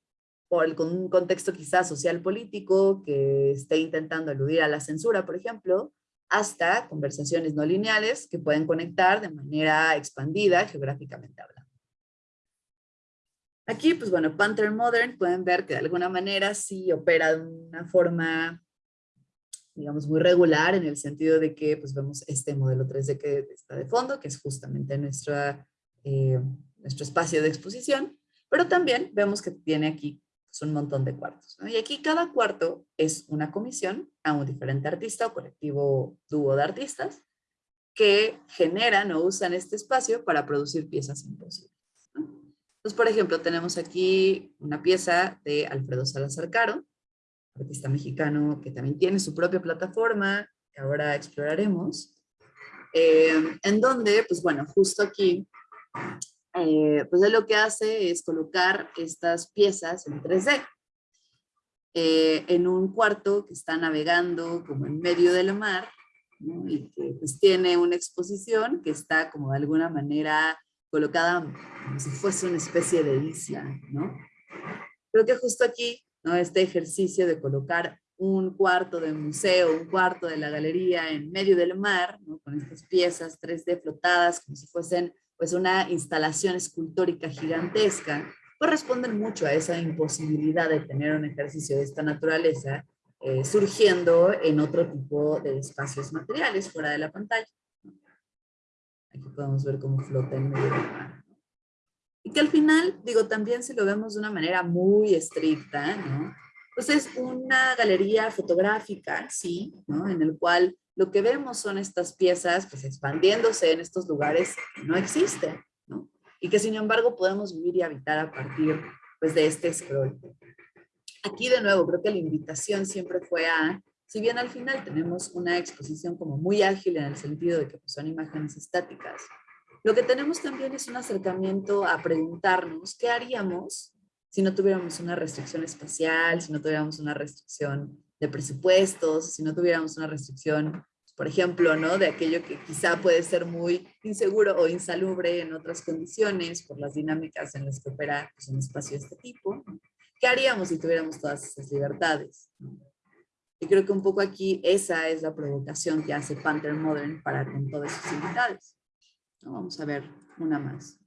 por un contexto quizás social político que esté intentando eludir a la censura, por ejemplo, hasta conversaciones no lineales que pueden conectar de manera expandida geográficamente hablando. Aquí, pues bueno, Panther Modern pueden ver que de alguna manera sí opera de una forma, digamos, muy regular en el sentido de que pues vemos este modelo 3D que está de fondo, que es justamente nuestra, eh, nuestro espacio de exposición, pero también vemos que tiene aquí es un montón de cuartos. Y aquí cada cuarto es una comisión a un diferente artista o colectivo dúo de artistas que generan o usan este espacio para producir piezas imposibles. Entonces, por ejemplo, tenemos aquí una pieza de Alfredo Salazar Caro, artista mexicano que también tiene su propia plataforma, que ahora exploraremos, eh, en donde, pues bueno, justo aquí eh, pues él lo que hace es colocar estas piezas en 3D. Eh, en un cuarto que está navegando como en medio del mar y que pues tiene una exposición que está como de alguna manera colocada como si fuese una especie de isla, ¿no? Creo que justo aquí, ¿no? Este ejercicio de colocar un cuarto de museo, un cuarto de la galería en medio del mar. Con estas piezas 3D flotadas como si fuesen pues una instalación escultórica gigantesca, corresponden mucho a esa imposibilidad de tener un ejercicio de esta naturaleza eh, surgiendo en otro tipo de espacios materiales fuera de la pantalla. Aquí podemos ver cómo flota en medio del mar. Y que al final, digo, también si lo vemos de una manera muy estricta, ¿no? Pues es una galería fotográfica, sí, ¿no? En el cual lo que vemos son estas piezas pues expandiéndose en estos lugares que no existen, ¿no? Y que sin embargo podemos vivir y habitar a partir pues de este scroll. Aquí de nuevo creo que la invitación siempre fue a, si bien al final tenemos una exposición como muy ágil en el sentido de que pues, son imágenes estáticas, lo que tenemos también es un acercamiento a preguntarnos qué haríamos si no tuviéramos una restricción espacial, si no tuviéramos una restricción de presupuestos, si no tuviéramos una restricción por ejemplo, ¿no? De aquello que quizá puede ser muy inseguro o insalubre en otras condiciones por las dinámicas en las que opera pues, un espacio de este tipo. ¿Qué haríamos si tuviéramos todas esas libertades? Y creo que un poco aquí esa es la provocación que hace Panther Modern para con todas sus libertades. Vamos a ver una más.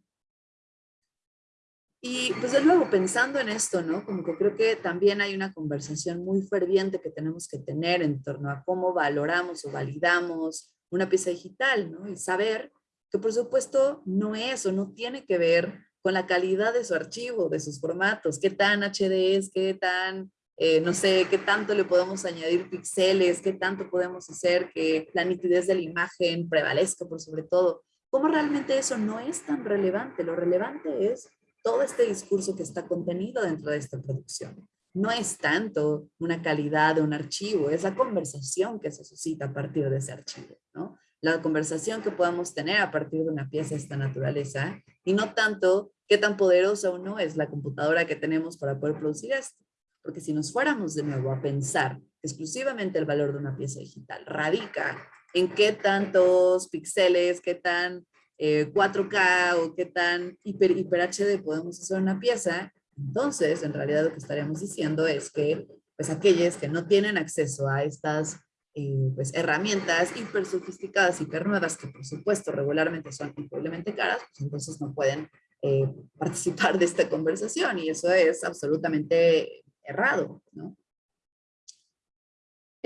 Y pues de nuevo, pensando en esto, ¿no? Como que creo que también hay una conversación muy ferviente que tenemos que tener en torno a cómo valoramos o validamos una pieza digital, ¿no? Y saber que por supuesto no es o no tiene que ver con la calidad de su archivo, de sus formatos, qué tan HD es, qué tan, eh, no sé, qué tanto le podemos añadir píxeles, qué tanto podemos hacer que la nitidez de la imagen prevalezca por sobre todo. ¿Cómo realmente eso no es tan relevante? Lo relevante es todo este discurso que está contenido dentro de esta producción. No es tanto una calidad de un archivo, es la conversación que se suscita a partir de ese archivo, ¿no? La conversación que podamos tener a partir de una pieza de esta naturaleza y no tanto qué tan poderosa o no es la computadora que tenemos para poder producir esto. Porque si nos fuéramos de nuevo a pensar exclusivamente el valor de una pieza digital radica en qué tantos píxeles, qué tan 4K eh, o qué tan hiper, hiper HD podemos hacer una pieza, entonces en realidad lo que estaríamos diciendo es que pues aquellos que no tienen acceso a estas eh, pues, herramientas hiper sofisticadas, hiper nuevas, que por supuesto regularmente son increíblemente caras, pues entonces no pueden eh, participar de esta conversación y eso es absolutamente errado, ¿no?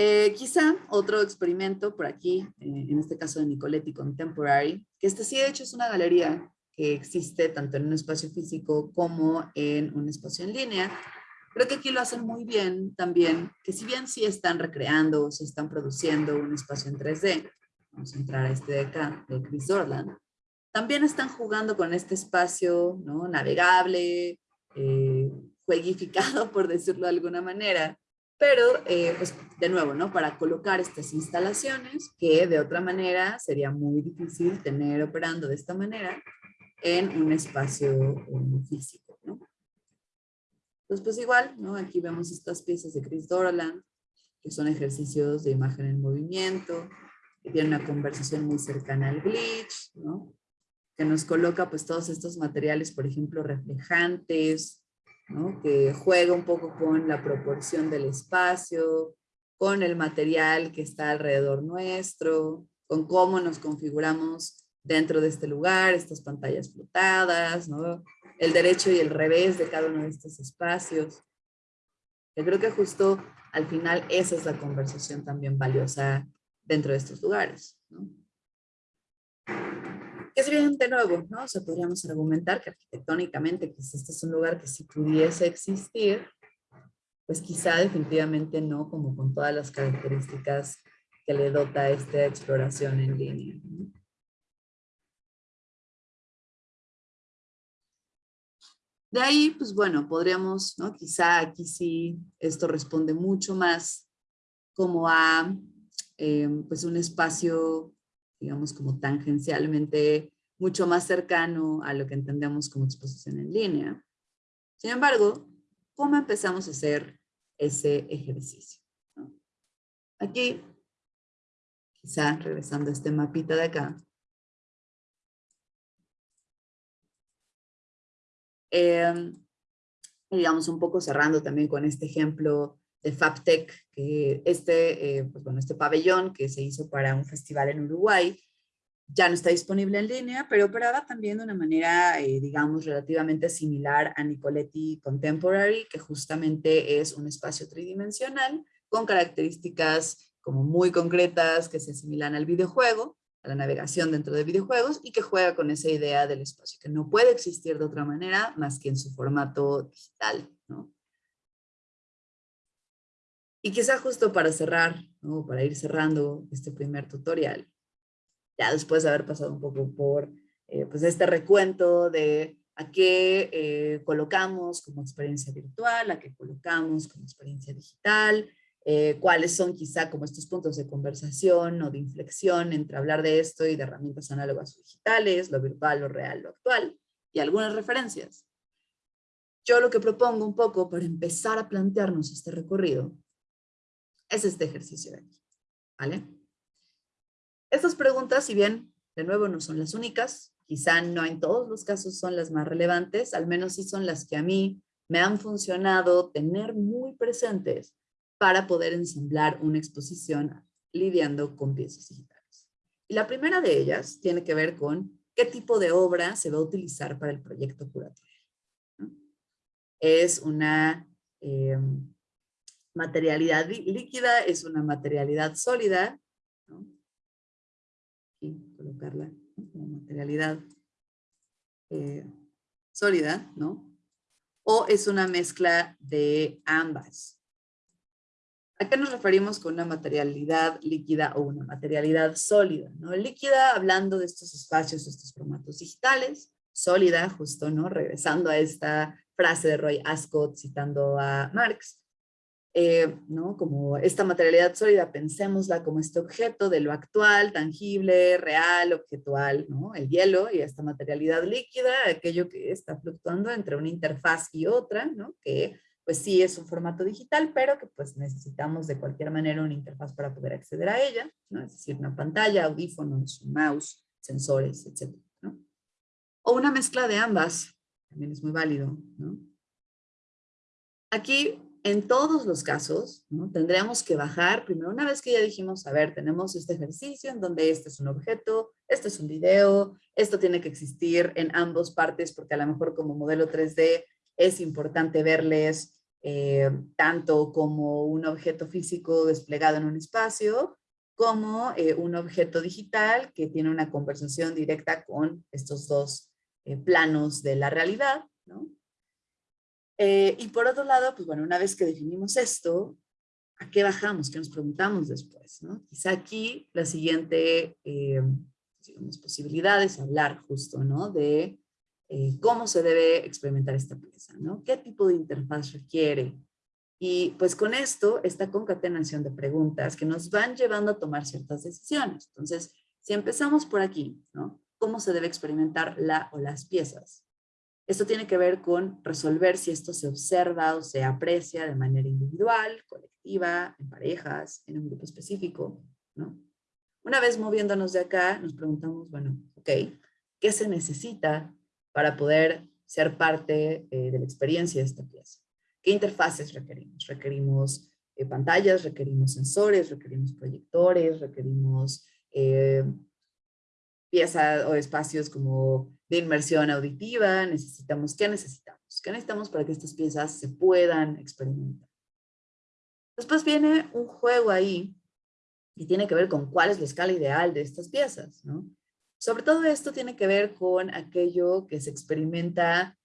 Eh, quizá otro experimento por aquí, eh, en este caso de Nicoletti Contemporary, que este sí de hecho es una galería que existe tanto en un espacio físico como en un espacio en línea. Creo que aquí lo hacen muy bien también, que si bien sí están recreando o están produciendo un espacio en 3D, vamos a entrar a este de acá, de Chris Dorland, también están jugando con este espacio ¿no? navegable, eh, jueguificado por decirlo de alguna manera, pero eh, pues de nuevo, ¿no? Para colocar estas instalaciones que de otra manera sería muy difícil tener operando de esta manera en un espacio um, físico, ¿no? Entonces pues igual, ¿no? Aquí vemos estas piezas de Chris Dorland, que son ejercicios de imagen en movimiento, que tienen una conversación muy cercana al glitch, ¿no? Que nos coloca pues todos estos materiales, por ejemplo, reflejantes, que juega un poco con la proporción del espacio, con el material que está alrededor nuestro, con cómo nos configuramos dentro de este lugar, estas pantallas flotadas, ¿no? el derecho y el revés de cada uno de estos espacios. Yo creo que justo al final esa es la conversación también valiosa dentro de estos lugares. ¿no? Es bien de nuevo, ¿no? O sea, podríamos argumentar que arquitectónicamente pues este es un lugar que si pudiese existir, pues quizá definitivamente no, como con todas las características que le dota esta exploración en línea. De ahí, pues bueno, podríamos, ¿no? Quizá aquí sí esto responde mucho más como a eh, pues un espacio digamos, como tangencialmente mucho más cercano a lo que entendemos como exposición en línea. Sin embargo, ¿cómo empezamos a hacer ese ejercicio? Aquí, quizá regresando a este mapita de acá, eh, digamos un poco cerrando también con este ejemplo de FabTech, que este, eh, pues bueno, este pabellón que se hizo para un festival en Uruguay, ya no está disponible en línea, pero operaba también de una manera, eh, digamos, relativamente similar a Nicoletti Contemporary, que justamente es un espacio tridimensional con características como muy concretas que se asimilan al videojuego, a la navegación dentro de videojuegos y que juega con esa idea del espacio, que no puede existir de otra manera más que en su formato digital, Y quizá justo para cerrar, ¿no? para ir cerrando este primer tutorial, ya después de haber pasado un poco por eh, pues este recuento de a qué eh, colocamos como experiencia virtual, a qué colocamos como experiencia digital, eh, cuáles son quizá como estos puntos de conversación o de inflexión entre hablar de esto y de herramientas análogas o digitales, lo virtual, lo real, lo actual, y algunas referencias. Yo lo que propongo un poco para empezar a plantearnos este recorrido es este ejercicio de aquí, ¿vale? Estas preguntas, si bien de nuevo no son las únicas, quizá no en todos los casos son las más relevantes, al menos sí son las que a mí me han funcionado tener muy presentes para poder ensamblar una exposición lidiando con piezas digitales. Y la primera de ellas tiene que ver con qué tipo de obra se va a utilizar para el proyecto curatorial. Es una eh, materialidad líquida, es una materialidad sólida, y colocarla como materialidad eh, sólida, ¿no? O es una mezcla de ambas. ¿A qué nos referimos con una materialidad líquida o una materialidad sólida? ¿no? Líquida, hablando de estos espacios, estos formatos digitales. Sólida, justo, ¿no? Regresando a esta frase de Roy Ascott citando a Marx. Eh, ¿no? Como esta materialidad sólida, pensémosla como este objeto de lo actual, tangible, real, objetual, ¿no? El hielo y esta materialidad líquida, aquello que está fluctuando entre una interfaz y otra, ¿no? Que pues sí es un formato digital, pero que pues necesitamos de cualquier manera una interfaz para poder acceder a ella, ¿no? Es decir, una pantalla, audífonos, mouse, sensores, etc. ¿no? O una mezcla de ambas, también es muy válido, ¿no? Aquí en todos los casos, ¿no? tendríamos que bajar, primero una vez que ya dijimos, a ver, tenemos este ejercicio en donde este es un objeto, este es un video, esto tiene que existir en ambos partes porque a lo mejor como modelo 3D es importante verles eh, tanto como un objeto físico desplegado en un espacio, como eh, un objeto digital que tiene una conversación directa con estos dos eh, planos de la realidad, ¿no? Eh, y por otro lado, pues bueno, una vez que definimos esto, ¿a qué bajamos? ¿Qué nos preguntamos después? ¿no? Quizá aquí la siguiente eh, digamos, posibilidad es hablar justo ¿no? de eh, cómo se debe experimentar esta pieza, ¿no? ¿Qué tipo de interfaz requiere? Y pues con esto, esta concatenación de preguntas que nos van llevando a tomar ciertas decisiones. Entonces, si empezamos por aquí, ¿no? ¿Cómo se debe experimentar la o las piezas? Esto tiene que ver con resolver si esto se observa o se aprecia de manera individual, colectiva, en parejas, en un grupo específico, ¿no? Una vez moviéndonos de acá, nos preguntamos, bueno, ok, ¿qué se necesita para poder ser parte eh, de la experiencia de esta pieza? ¿Qué interfaces requerimos? Requerimos eh, pantallas, requerimos sensores, requerimos proyectores, requerimos eh, piezas o espacios como de inmersión auditiva, necesitamos, ¿qué necesitamos? ¿Qué necesitamos para que estas piezas se puedan experimentar? Después viene un juego ahí y tiene que ver con cuál es la escala ideal de estas piezas, ¿no? Sobre todo esto tiene que ver con aquello que se experimenta,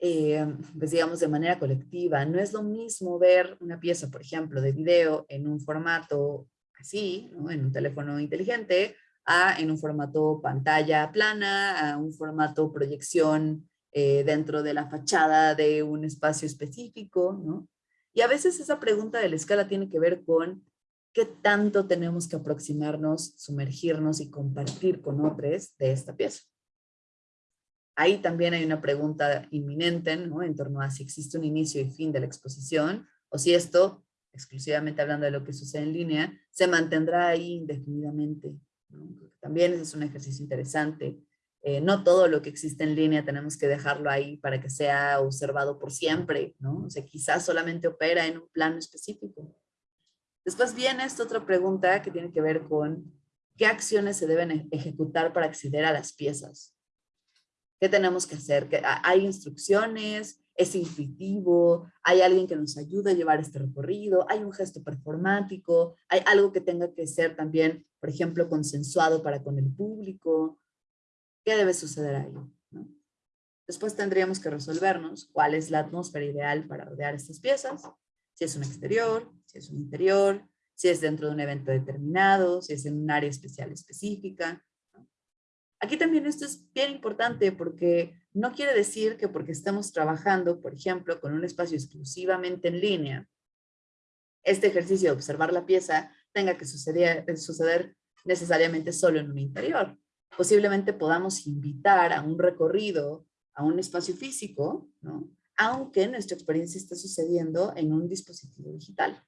eh, pues digamos, de manera colectiva. No es lo mismo ver una pieza, por ejemplo, de video en un formato así, en un teléfono inteligente, en un formato pantalla plana, a un formato proyección eh, dentro de la fachada de un espacio específico, ¿no? Y a veces esa pregunta de la escala tiene que ver con qué tanto tenemos que aproximarnos, sumergirnos y compartir con otros de esta pieza. Ahí también hay una pregunta inminente, ¿no? En torno a si existe un inicio y fin de la exposición, o si esto, exclusivamente hablando de lo que sucede en línea, se mantendrá ahí indefinidamente, también es un ejercicio interesante. Eh, no todo lo que existe en línea tenemos que dejarlo ahí para que sea observado por siempre, ¿no? O sea, quizás solamente opera en un plano específico. Después viene esta otra pregunta que tiene que ver con qué acciones se deben ejecutar para acceder a las piezas. ¿Qué tenemos que hacer? ¿Hay instrucciones? ¿Es intuitivo? ¿Hay alguien que nos ayude a llevar este recorrido? ¿Hay un gesto performático? ¿Hay algo que tenga que ser también por ejemplo, consensuado para con el público. ¿Qué debe suceder ahí? Después tendríamos que resolvernos cuál es la atmósfera ideal para rodear estas piezas, si es un exterior, si es un interior, si es dentro de un evento determinado, si es en un área especial específica. Aquí también esto es bien importante porque no quiere decir que porque estemos trabajando, por ejemplo, con un espacio exclusivamente en línea, este ejercicio de observar la pieza tenga que suceder, suceder necesariamente solo en un interior. Posiblemente podamos invitar a un recorrido, a un espacio físico, ¿no? aunque nuestra experiencia esté sucediendo en un dispositivo digital.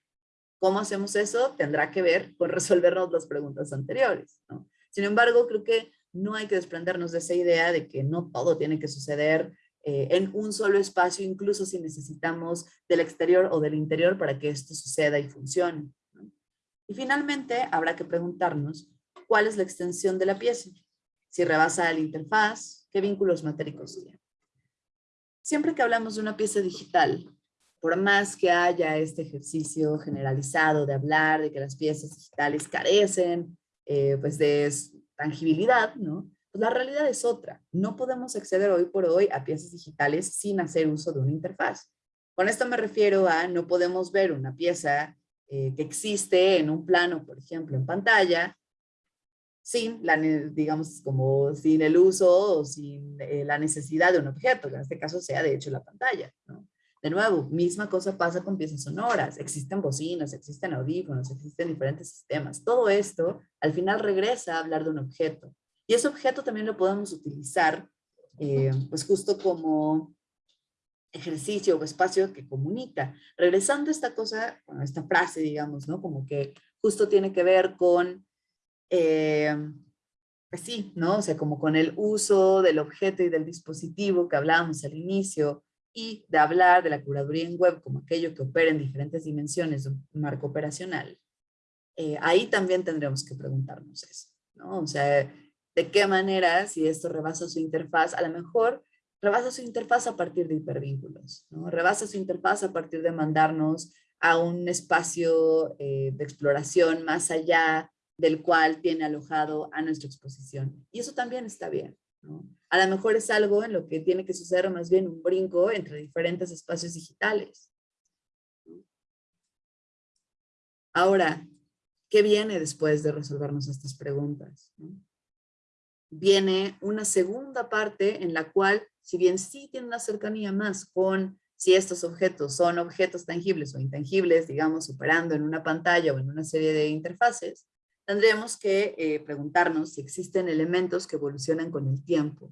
¿Cómo hacemos eso? Tendrá que ver con resolvernos las preguntas anteriores. ¿no? Sin embargo, creo que no hay que desprendernos de esa idea de que no todo tiene que suceder eh, en un solo espacio, incluso si necesitamos del exterior o del interior para que esto suceda y funcione. Y finalmente, habrá que preguntarnos cuál es la extensión de la pieza. Si rebasa la interfaz, ¿qué vínculos matéricos tiene? Siempre que hablamos de una pieza digital, por más que haya este ejercicio generalizado de hablar de que las piezas digitales carecen eh, pues de tangibilidad, ¿no? Pues la realidad es otra. No podemos acceder hoy por hoy a piezas digitales sin hacer uso de una interfaz. Con esto me refiero a no podemos ver una pieza eh, que existe en un plano, por ejemplo, en pantalla, sin, la, digamos, como sin el uso o sin eh, la necesidad de un objeto, que en este caso sea de hecho la pantalla. ¿no? De nuevo, misma cosa pasa con piezas sonoras. Existen bocinas, existen audífonos, existen diferentes sistemas. Todo esto al final regresa a hablar de un objeto. Y ese objeto también lo podemos utilizar eh, pues justo como ejercicio o espacio que comunica. Regresando a esta cosa, bueno, esta frase, digamos, ¿no? Como que justo tiene que ver con, eh, pues sí, ¿no? O sea, como con el uso del objeto y del dispositivo que hablábamos al inicio, y de hablar de la curaduría en web como aquello que opera en diferentes dimensiones de un marco operacional, eh, ahí también tendremos que preguntarnos eso, ¿no? O sea, de qué manera, si esto rebasa su interfaz, a lo mejor rebasa su interfaz a partir de hipervínculos, ¿no? Rebasa su interfaz a partir de mandarnos a un espacio eh, de exploración más allá del cual tiene alojado a nuestra exposición. Y eso también está bien. A lo mejor es algo en lo que tiene que suceder más bien un brinco entre diferentes espacios digitales. Ahora, ¿qué viene después de resolvernos estas preguntas? Viene una segunda parte en la cual, si bien sí tiene una cercanía más con si estos objetos son objetos tangibles o intangibles, digamos, operando en una pantalla o en una serie de interfaces, tendremos que eh, preguntarnos si existen elementos que evolucionan con el tiempo.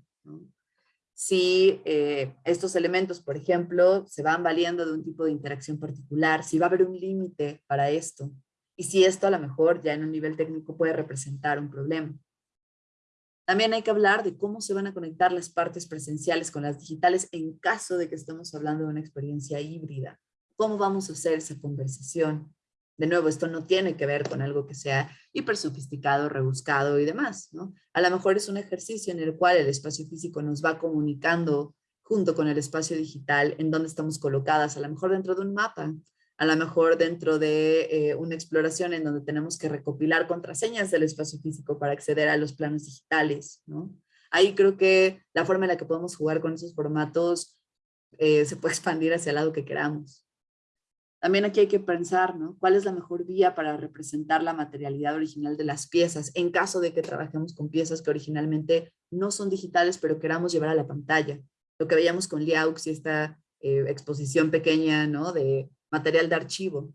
Si eh, estos elementos, por ejemplo, se van valiendo de un tipo de interacción particular, si va a haber un límite para esto, y si esto a lo mejor ya en un nivel técnico puede representar un problema. También hay que hablar de cómo se van a conectar las partes presenciales con las digitales en caso de que estemos hablando de una experiencia híbrida. ¿Cómo vamos a hacer esa conversación? De nuevo, esto no tiene que ver con algo que sea hiper sofisticado, rebuscado y demás, ¿no? A lo mejor es un ejercicio en el cual el espacio físico nos va comunicando junto con el espacio digital en donde estamos colocadas, a lo mejor dentro de un mapa, a lo mejor dentro de eh, una exploración en donde tenemos que recopilar contraseñas del espacio físico para acceder a los planos digitales, ¿no? Ahí creo que la forma en la que podemos jugar con esos formatos eh, se puede expandir hacia el lado que queramos. También aquí hay que pensar, ¿no? ¿Cuál es la mejor vía para representar la materialidad original de las piezas en caso de que trabajemos con piezas que originalmente no son digitales pero queramos llevar a la pantalla? Lo que veíamos con Liaux y esta eh, exposición pequeña, ¿no? De material de archivo.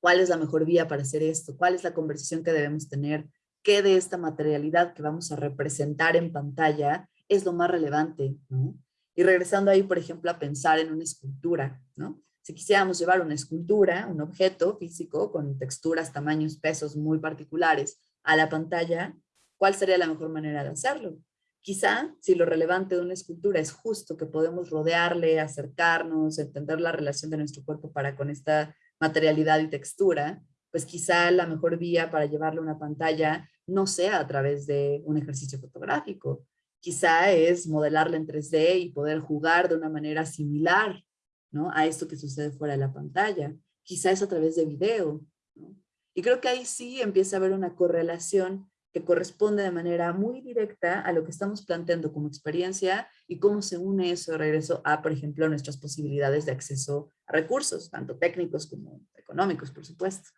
¿Cuál es la mejor vía para hacer esto? ¿Cuál es la conversación que debemos tener? ¿Qué de esta materialidad que vamos a representar en pantalla es lo más relevante? ¿no? Y regresando ahí, por ejemplo, a pensar en una escultura, ¿no? Si quisiéramos llevar una escultura, un objeto físico con texturas, tamaños, pesos muy particulares a la pantalla, ¿cuál sería la mejor manera de hacerlo? Quizá, si lo relevante de una escultura es justo que podemos rodearle, acercarnos, entender la relación de nuestro cuerpo para con esta materialidad y textura, pues quizá la mejor vía para llevarle a una pantalla no sea a través de un ejercicio fotográfico. Quizá es modelarla en 3D y poder jugar de una manera similar ¿no? a esto que sucede fuera de la pantalla. Quizás a través de video. Y creo que ahí sí empieza a haber una correlación que corresponde de manera muy directa a lo que estamos planteando como experiencia y cómo se une eso de regreso a, por ejemplo, nuestras posibilidades de acceso a recursos, tanto técnicos como económicos, por supuesto.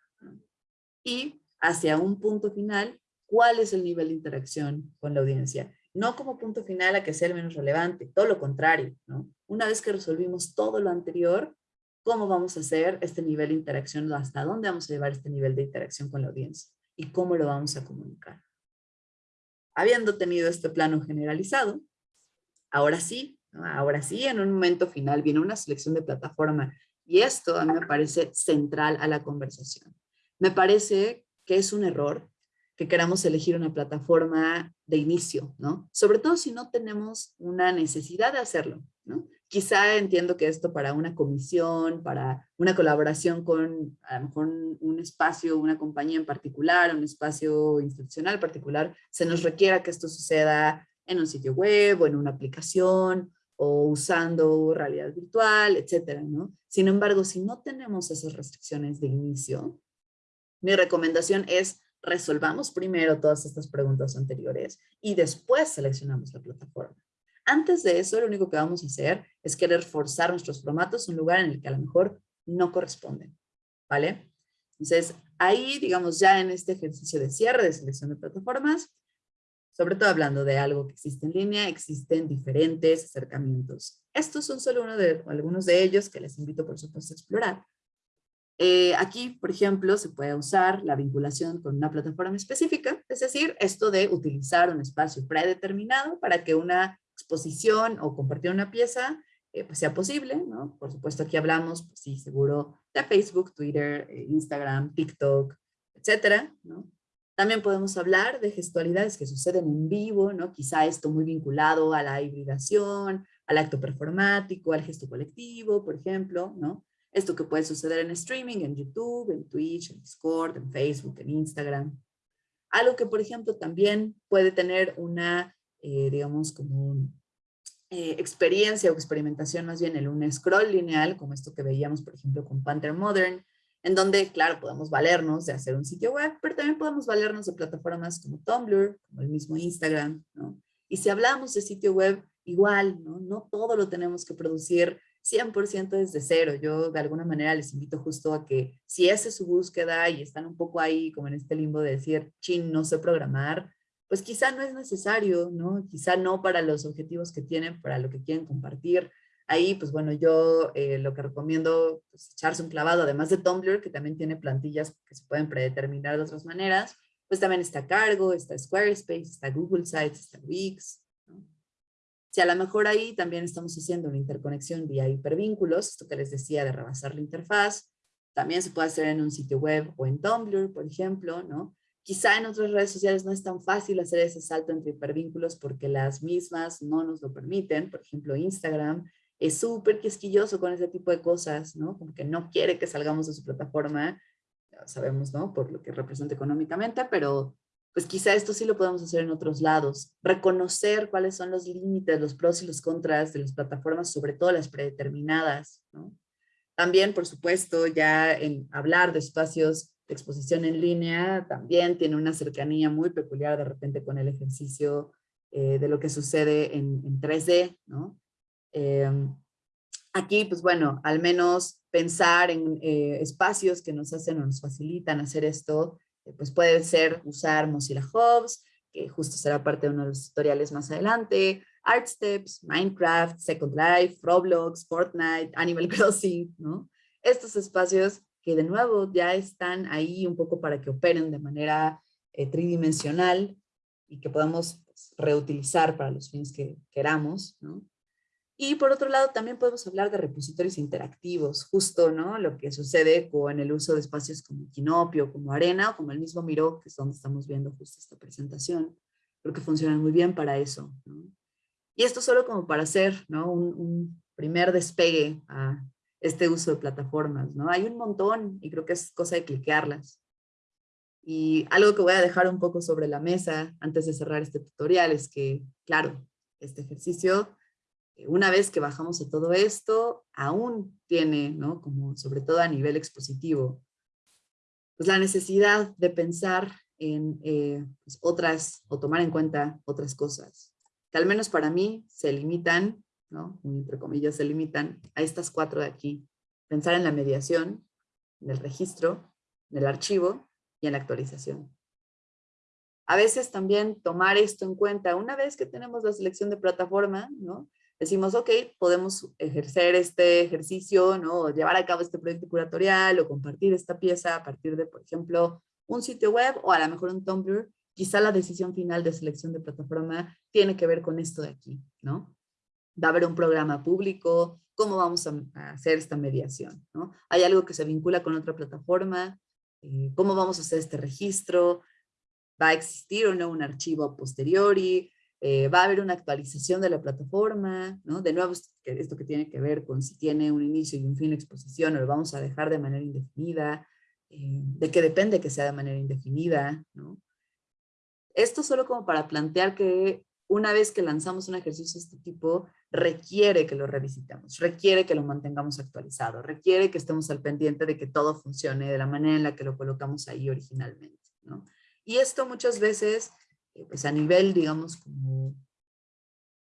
Y hacia un punto final, ¿cuál es el nivel de interacción con la audiencia? no como punto final a que sea el menos relevante, todo lo contrario, ¿no? Una vez que resolvimos todo lo anterior, ¿cómo vamos a hacer este nivel de interacción? ¿Hasta dónde vamos a llevar este nivel de interacción con la audiencia? ¿Y cómo lo vamos a comunicar? Habiendo tenido este plano generalizado, ahora sí, ahora sí, en un momento final viene una selección de plataforma Y esto a mí me parece central a la conversación. Me parece que es un error que queramos elegir una plataforma de inicio, ¿no? Sobre todo si no tenemos una necesidad de hacerlo, ¿no? Quizá entiendo que esto para una comisión, para una colaboración con a lo mejor un espacio, una compañía en particular, un espacio institucional particular, se nos requiera que esto suceda en un sitio web o en una aplicación o usando realidad virtual, etcétera, ¿no? Sin embargo, si no tenemos esas restricciones de inicio, mi recomendación es resolvamos primero todas estas preguntas anteriores y después seleccionamos la plataforma. Antes de eso, lo único que vamos a hacer es querer forzar nuestros formatos a un lugar en el que a lo mejor no corresponden, ¿vale? Entonces, ahí, digamos, ya en este ejercicio de cierre de selección de plataformas, sobre todo hablando de algo que existe en línea, existen diferentes acercamientos. Estos son solo uno de, algunos de ellos que les invito, por supuesto, a explorar. Eh, aquí, por ejemplo, se puede usar la vinculación con una plataforma específica, es decir, esto de utilizar un espacio predeterminado para que una exposición o compartir una pieza eh, pues sea posible, ¿no? Por supuesto, aquí hablamos, pues sí, seguro, de Facebook, Twitter, eh, Instagram, TikTok, etcétera, ¿no? También podemos hablar de gestualidades que suceden en vivo, ¿no? Quizá esto muy vinculado a la hibridación, al acto performático, al gesto colectivo, por ejemplo, ¿no? Esto que puede suceder en streaming, en YouTube, en Twitch, en Discord, en Facebook, en Instagram. Algo que, por ejemplo, también puede tener una, eh, digamos, como eh, experiencia o experimentación más bien en un scroll lineal, como esto que veíamos, por ejemplo, con Panther Modern, en donde, claro, podemos valernos de hacer un sitio web, pero también podemos valernos de plataformas como Tumblr, como el mismo Instagram, ¿no? Y si hablamos de sitio web, igual, ¿no? No todo lo tenemos que producir 100% desde cero. Yo de alguna manera les invito justo a que si esa es su búsqueda y están un poco ahí como en este limbo de decir, chin, no sé programar, pues quizá no es necesario, ¿no? Quizá no para los objetivos que tienen, para lo que quieren compartir. Ahí, pues bueno, yo eh, lo que recomiendo es pues, echarse un clavado, además de Tumblr, que también tiene plantillas que se pueden predeterminar de otras maneras, pues también está Cargo, está Squarespace, está Google Sites, está Wix, si a lo mejor ahí también estamos haciendo una interconexión vía hipervínculos, esto que les decía de rebasar la interfaz, también se puede hacer en un sitio web o en Tumblr, por ejemplo, ¿no? Quizá en otras redes sociales no es tan fácil hacer ese salto entre hipervínculos porque las mismas no nos lo permiten. Por ejemplo, Instagram es súper quisquilloso con ese tipo de cosas, ¿no? Como que no quiere que salgamos de su plataforma, sabemos, ¿no? Por lo que representa económicamente, pero pues quizá esto sí lo podemos hacer en otros lados. Reconocer cuáles son los límites, los pros y los contras de las plataformas, sobre todo las predeterminadas. También, por supuesto, ya en hablar de espacios exposición en línea, también tiene una cercanía muy peculiar de repente con el ejercicio eh, de lo que sucede en, 3D. Em, aquí, pues bueno, al menos pensar en eh, espacios que nos hacen o nos facilitan hacer esto, pues puede ser usar Mozilla Hubs, que justo será parte de uno de los tutoriales más adelante, ArtSteps, Minecraft, Second Life, Roblox, Fortnite, Animal Crossing, ¿no? Estos espacios que de nuevo ya están ahí un poco para que operen de manera eh, tridimensional y que podamos pues, reutilizar para los fines que queramos, ¿no? Y por otro lado, también podemos hablar de repositorios interactivos, justo ¿no? lo que sucede con el uso de espacios como Kinopio, como Arena, o como el mismo Miro, que es donde estamos viendo justo esta presentación. Creo que funcionan muy bien para eso. ¿no? Y esto solo como para hacer ¿no? un, un, primer despegue a este uso de plataformas. ¿no? Hay un montón y creo que es cosa de cliquearlas. Y algo que voy a dejar un poco sobre la mesa antes de cerrar este tutorial es que, claro, este ejercicio una vez que bajamos a todo esto, aún tiene, ¿no? Como sobre todo a nivel expositivo, pues la necesidad de pensar en eh, pues, otras, o tomar en cuenta otras cosas, que al menos para mí se limitan, ¿no? entre comillas, se limitan a estas cuatro de aquí. Pensar en la mediación, en el registro, en el archivo y en la actualización. A veces también tomar esto en cuenta, una vez que tenemos la selección de plataforma, ¿no? decimos, ok, podemos ejercer este ejercicio, ¿no? O llevar a cabo este proyecto curatorial o compartir esta pieza a partir de, por ejemplo, un sitio web o a lo mejor un Tumblr. Quizá la decisión final de selección de plataforma tiene que ver con esto de aquí, ¿no? Va a haber un programa público, cómo vamos a, hacer esta mediación. Hay algo que se vincula con otra plataforma, eh, cómo vamos a hacer este registro, va a existir o no un archivo posteriori, eh, va a haber una actualización de la plataforma. De nuevo, esto que tiene que ver con si tiene un inicio y un fin de exposición o lo vamos a dejar de manera indefinida, eh, de qué depende que sea de manera indefinida. Esto solo como para plantear que una vez que lanzamos un ejercicio de este tipo, requiere que lo revisitemos, requiere que lo mantengamos actualizado, requiere que estemos al pendiente de que todo funcione de la manera en la que lo colocamos ahí originalmente. ¿no? Y esto muchas veces, eh, pues a nivel, digamos,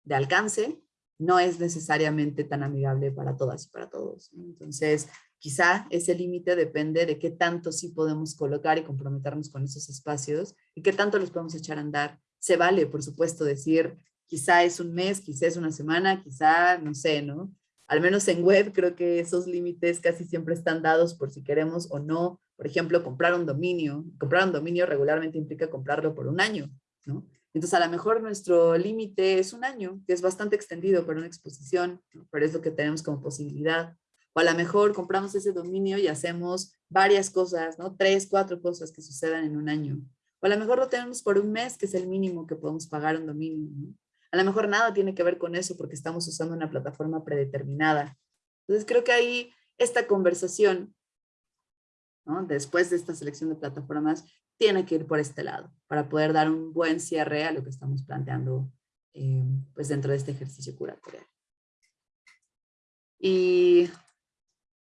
de alcance, no es necesariamente tan amigable para todas y para todos. Entonces, quizá ese límite depende de qué tanto sí podemos colocar y comprometernos con esos espacios y qué tanto los podemos echar a andar se vale, por supuesto, decir quizá es un mes, quizá es una semana, quizá, no sé, ¿no? Al menos en web creo que esos límites casi siempre están dados por si queremos o no. Por ejemplo, comprar un dominio. Comprar un dominio regularmente implica comprarlo por un año, ¿no? Entonces, a lo mejor nuestro límite es un año, que es bastante extendido para una exposición, pero es lo que tenemos como posibilidad. O a lo mejor compramos ese dominio y hacemos varias cosas, ¿no? Tres, cuatro cosas que sucedan en un año. O a lo mejor lo tenemos por un mes, que es el mínimo que podemos pagar un dominio. A lo mejor nada tiene que ver con eso porque estamos usando una plataforma predeterminada. Entonces creo que ahí esta conversación, después de esta selección de plataformas, tiene que ir por este lado para poder dar un buen cierre a lo que estamos planteando eh, pues dentro de este ejercicio curatorial. Y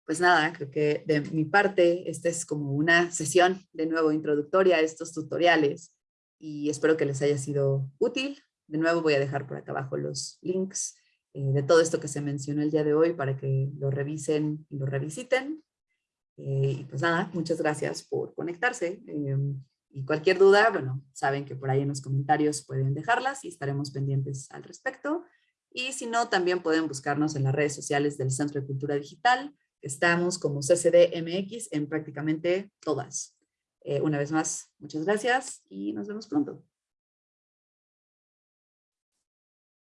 pues nada, creo que de mi parte, esta es como una sesión de nuevo introductoria a estos tutoriales y espero que les haya sido útil. De nuevo voy a dejar por acá abajo los links eh, de todo esto que se mencionó el día de hoy para que lo revisen y lo revisiten. Eh, y pues nada, muchas gracias por conectarse. Em, y cualquier duda, bueno, saben que por ahí en los comentarios pueden dejarlas y estaremos pendientes al respecto. Y si no, también pueden buscarnos en las redes sociales del Centro de Cultura Digital, Estamos como CCDMX en prácticamente todas. Eh, una vez más, muchas gracias y nos vemos pronto.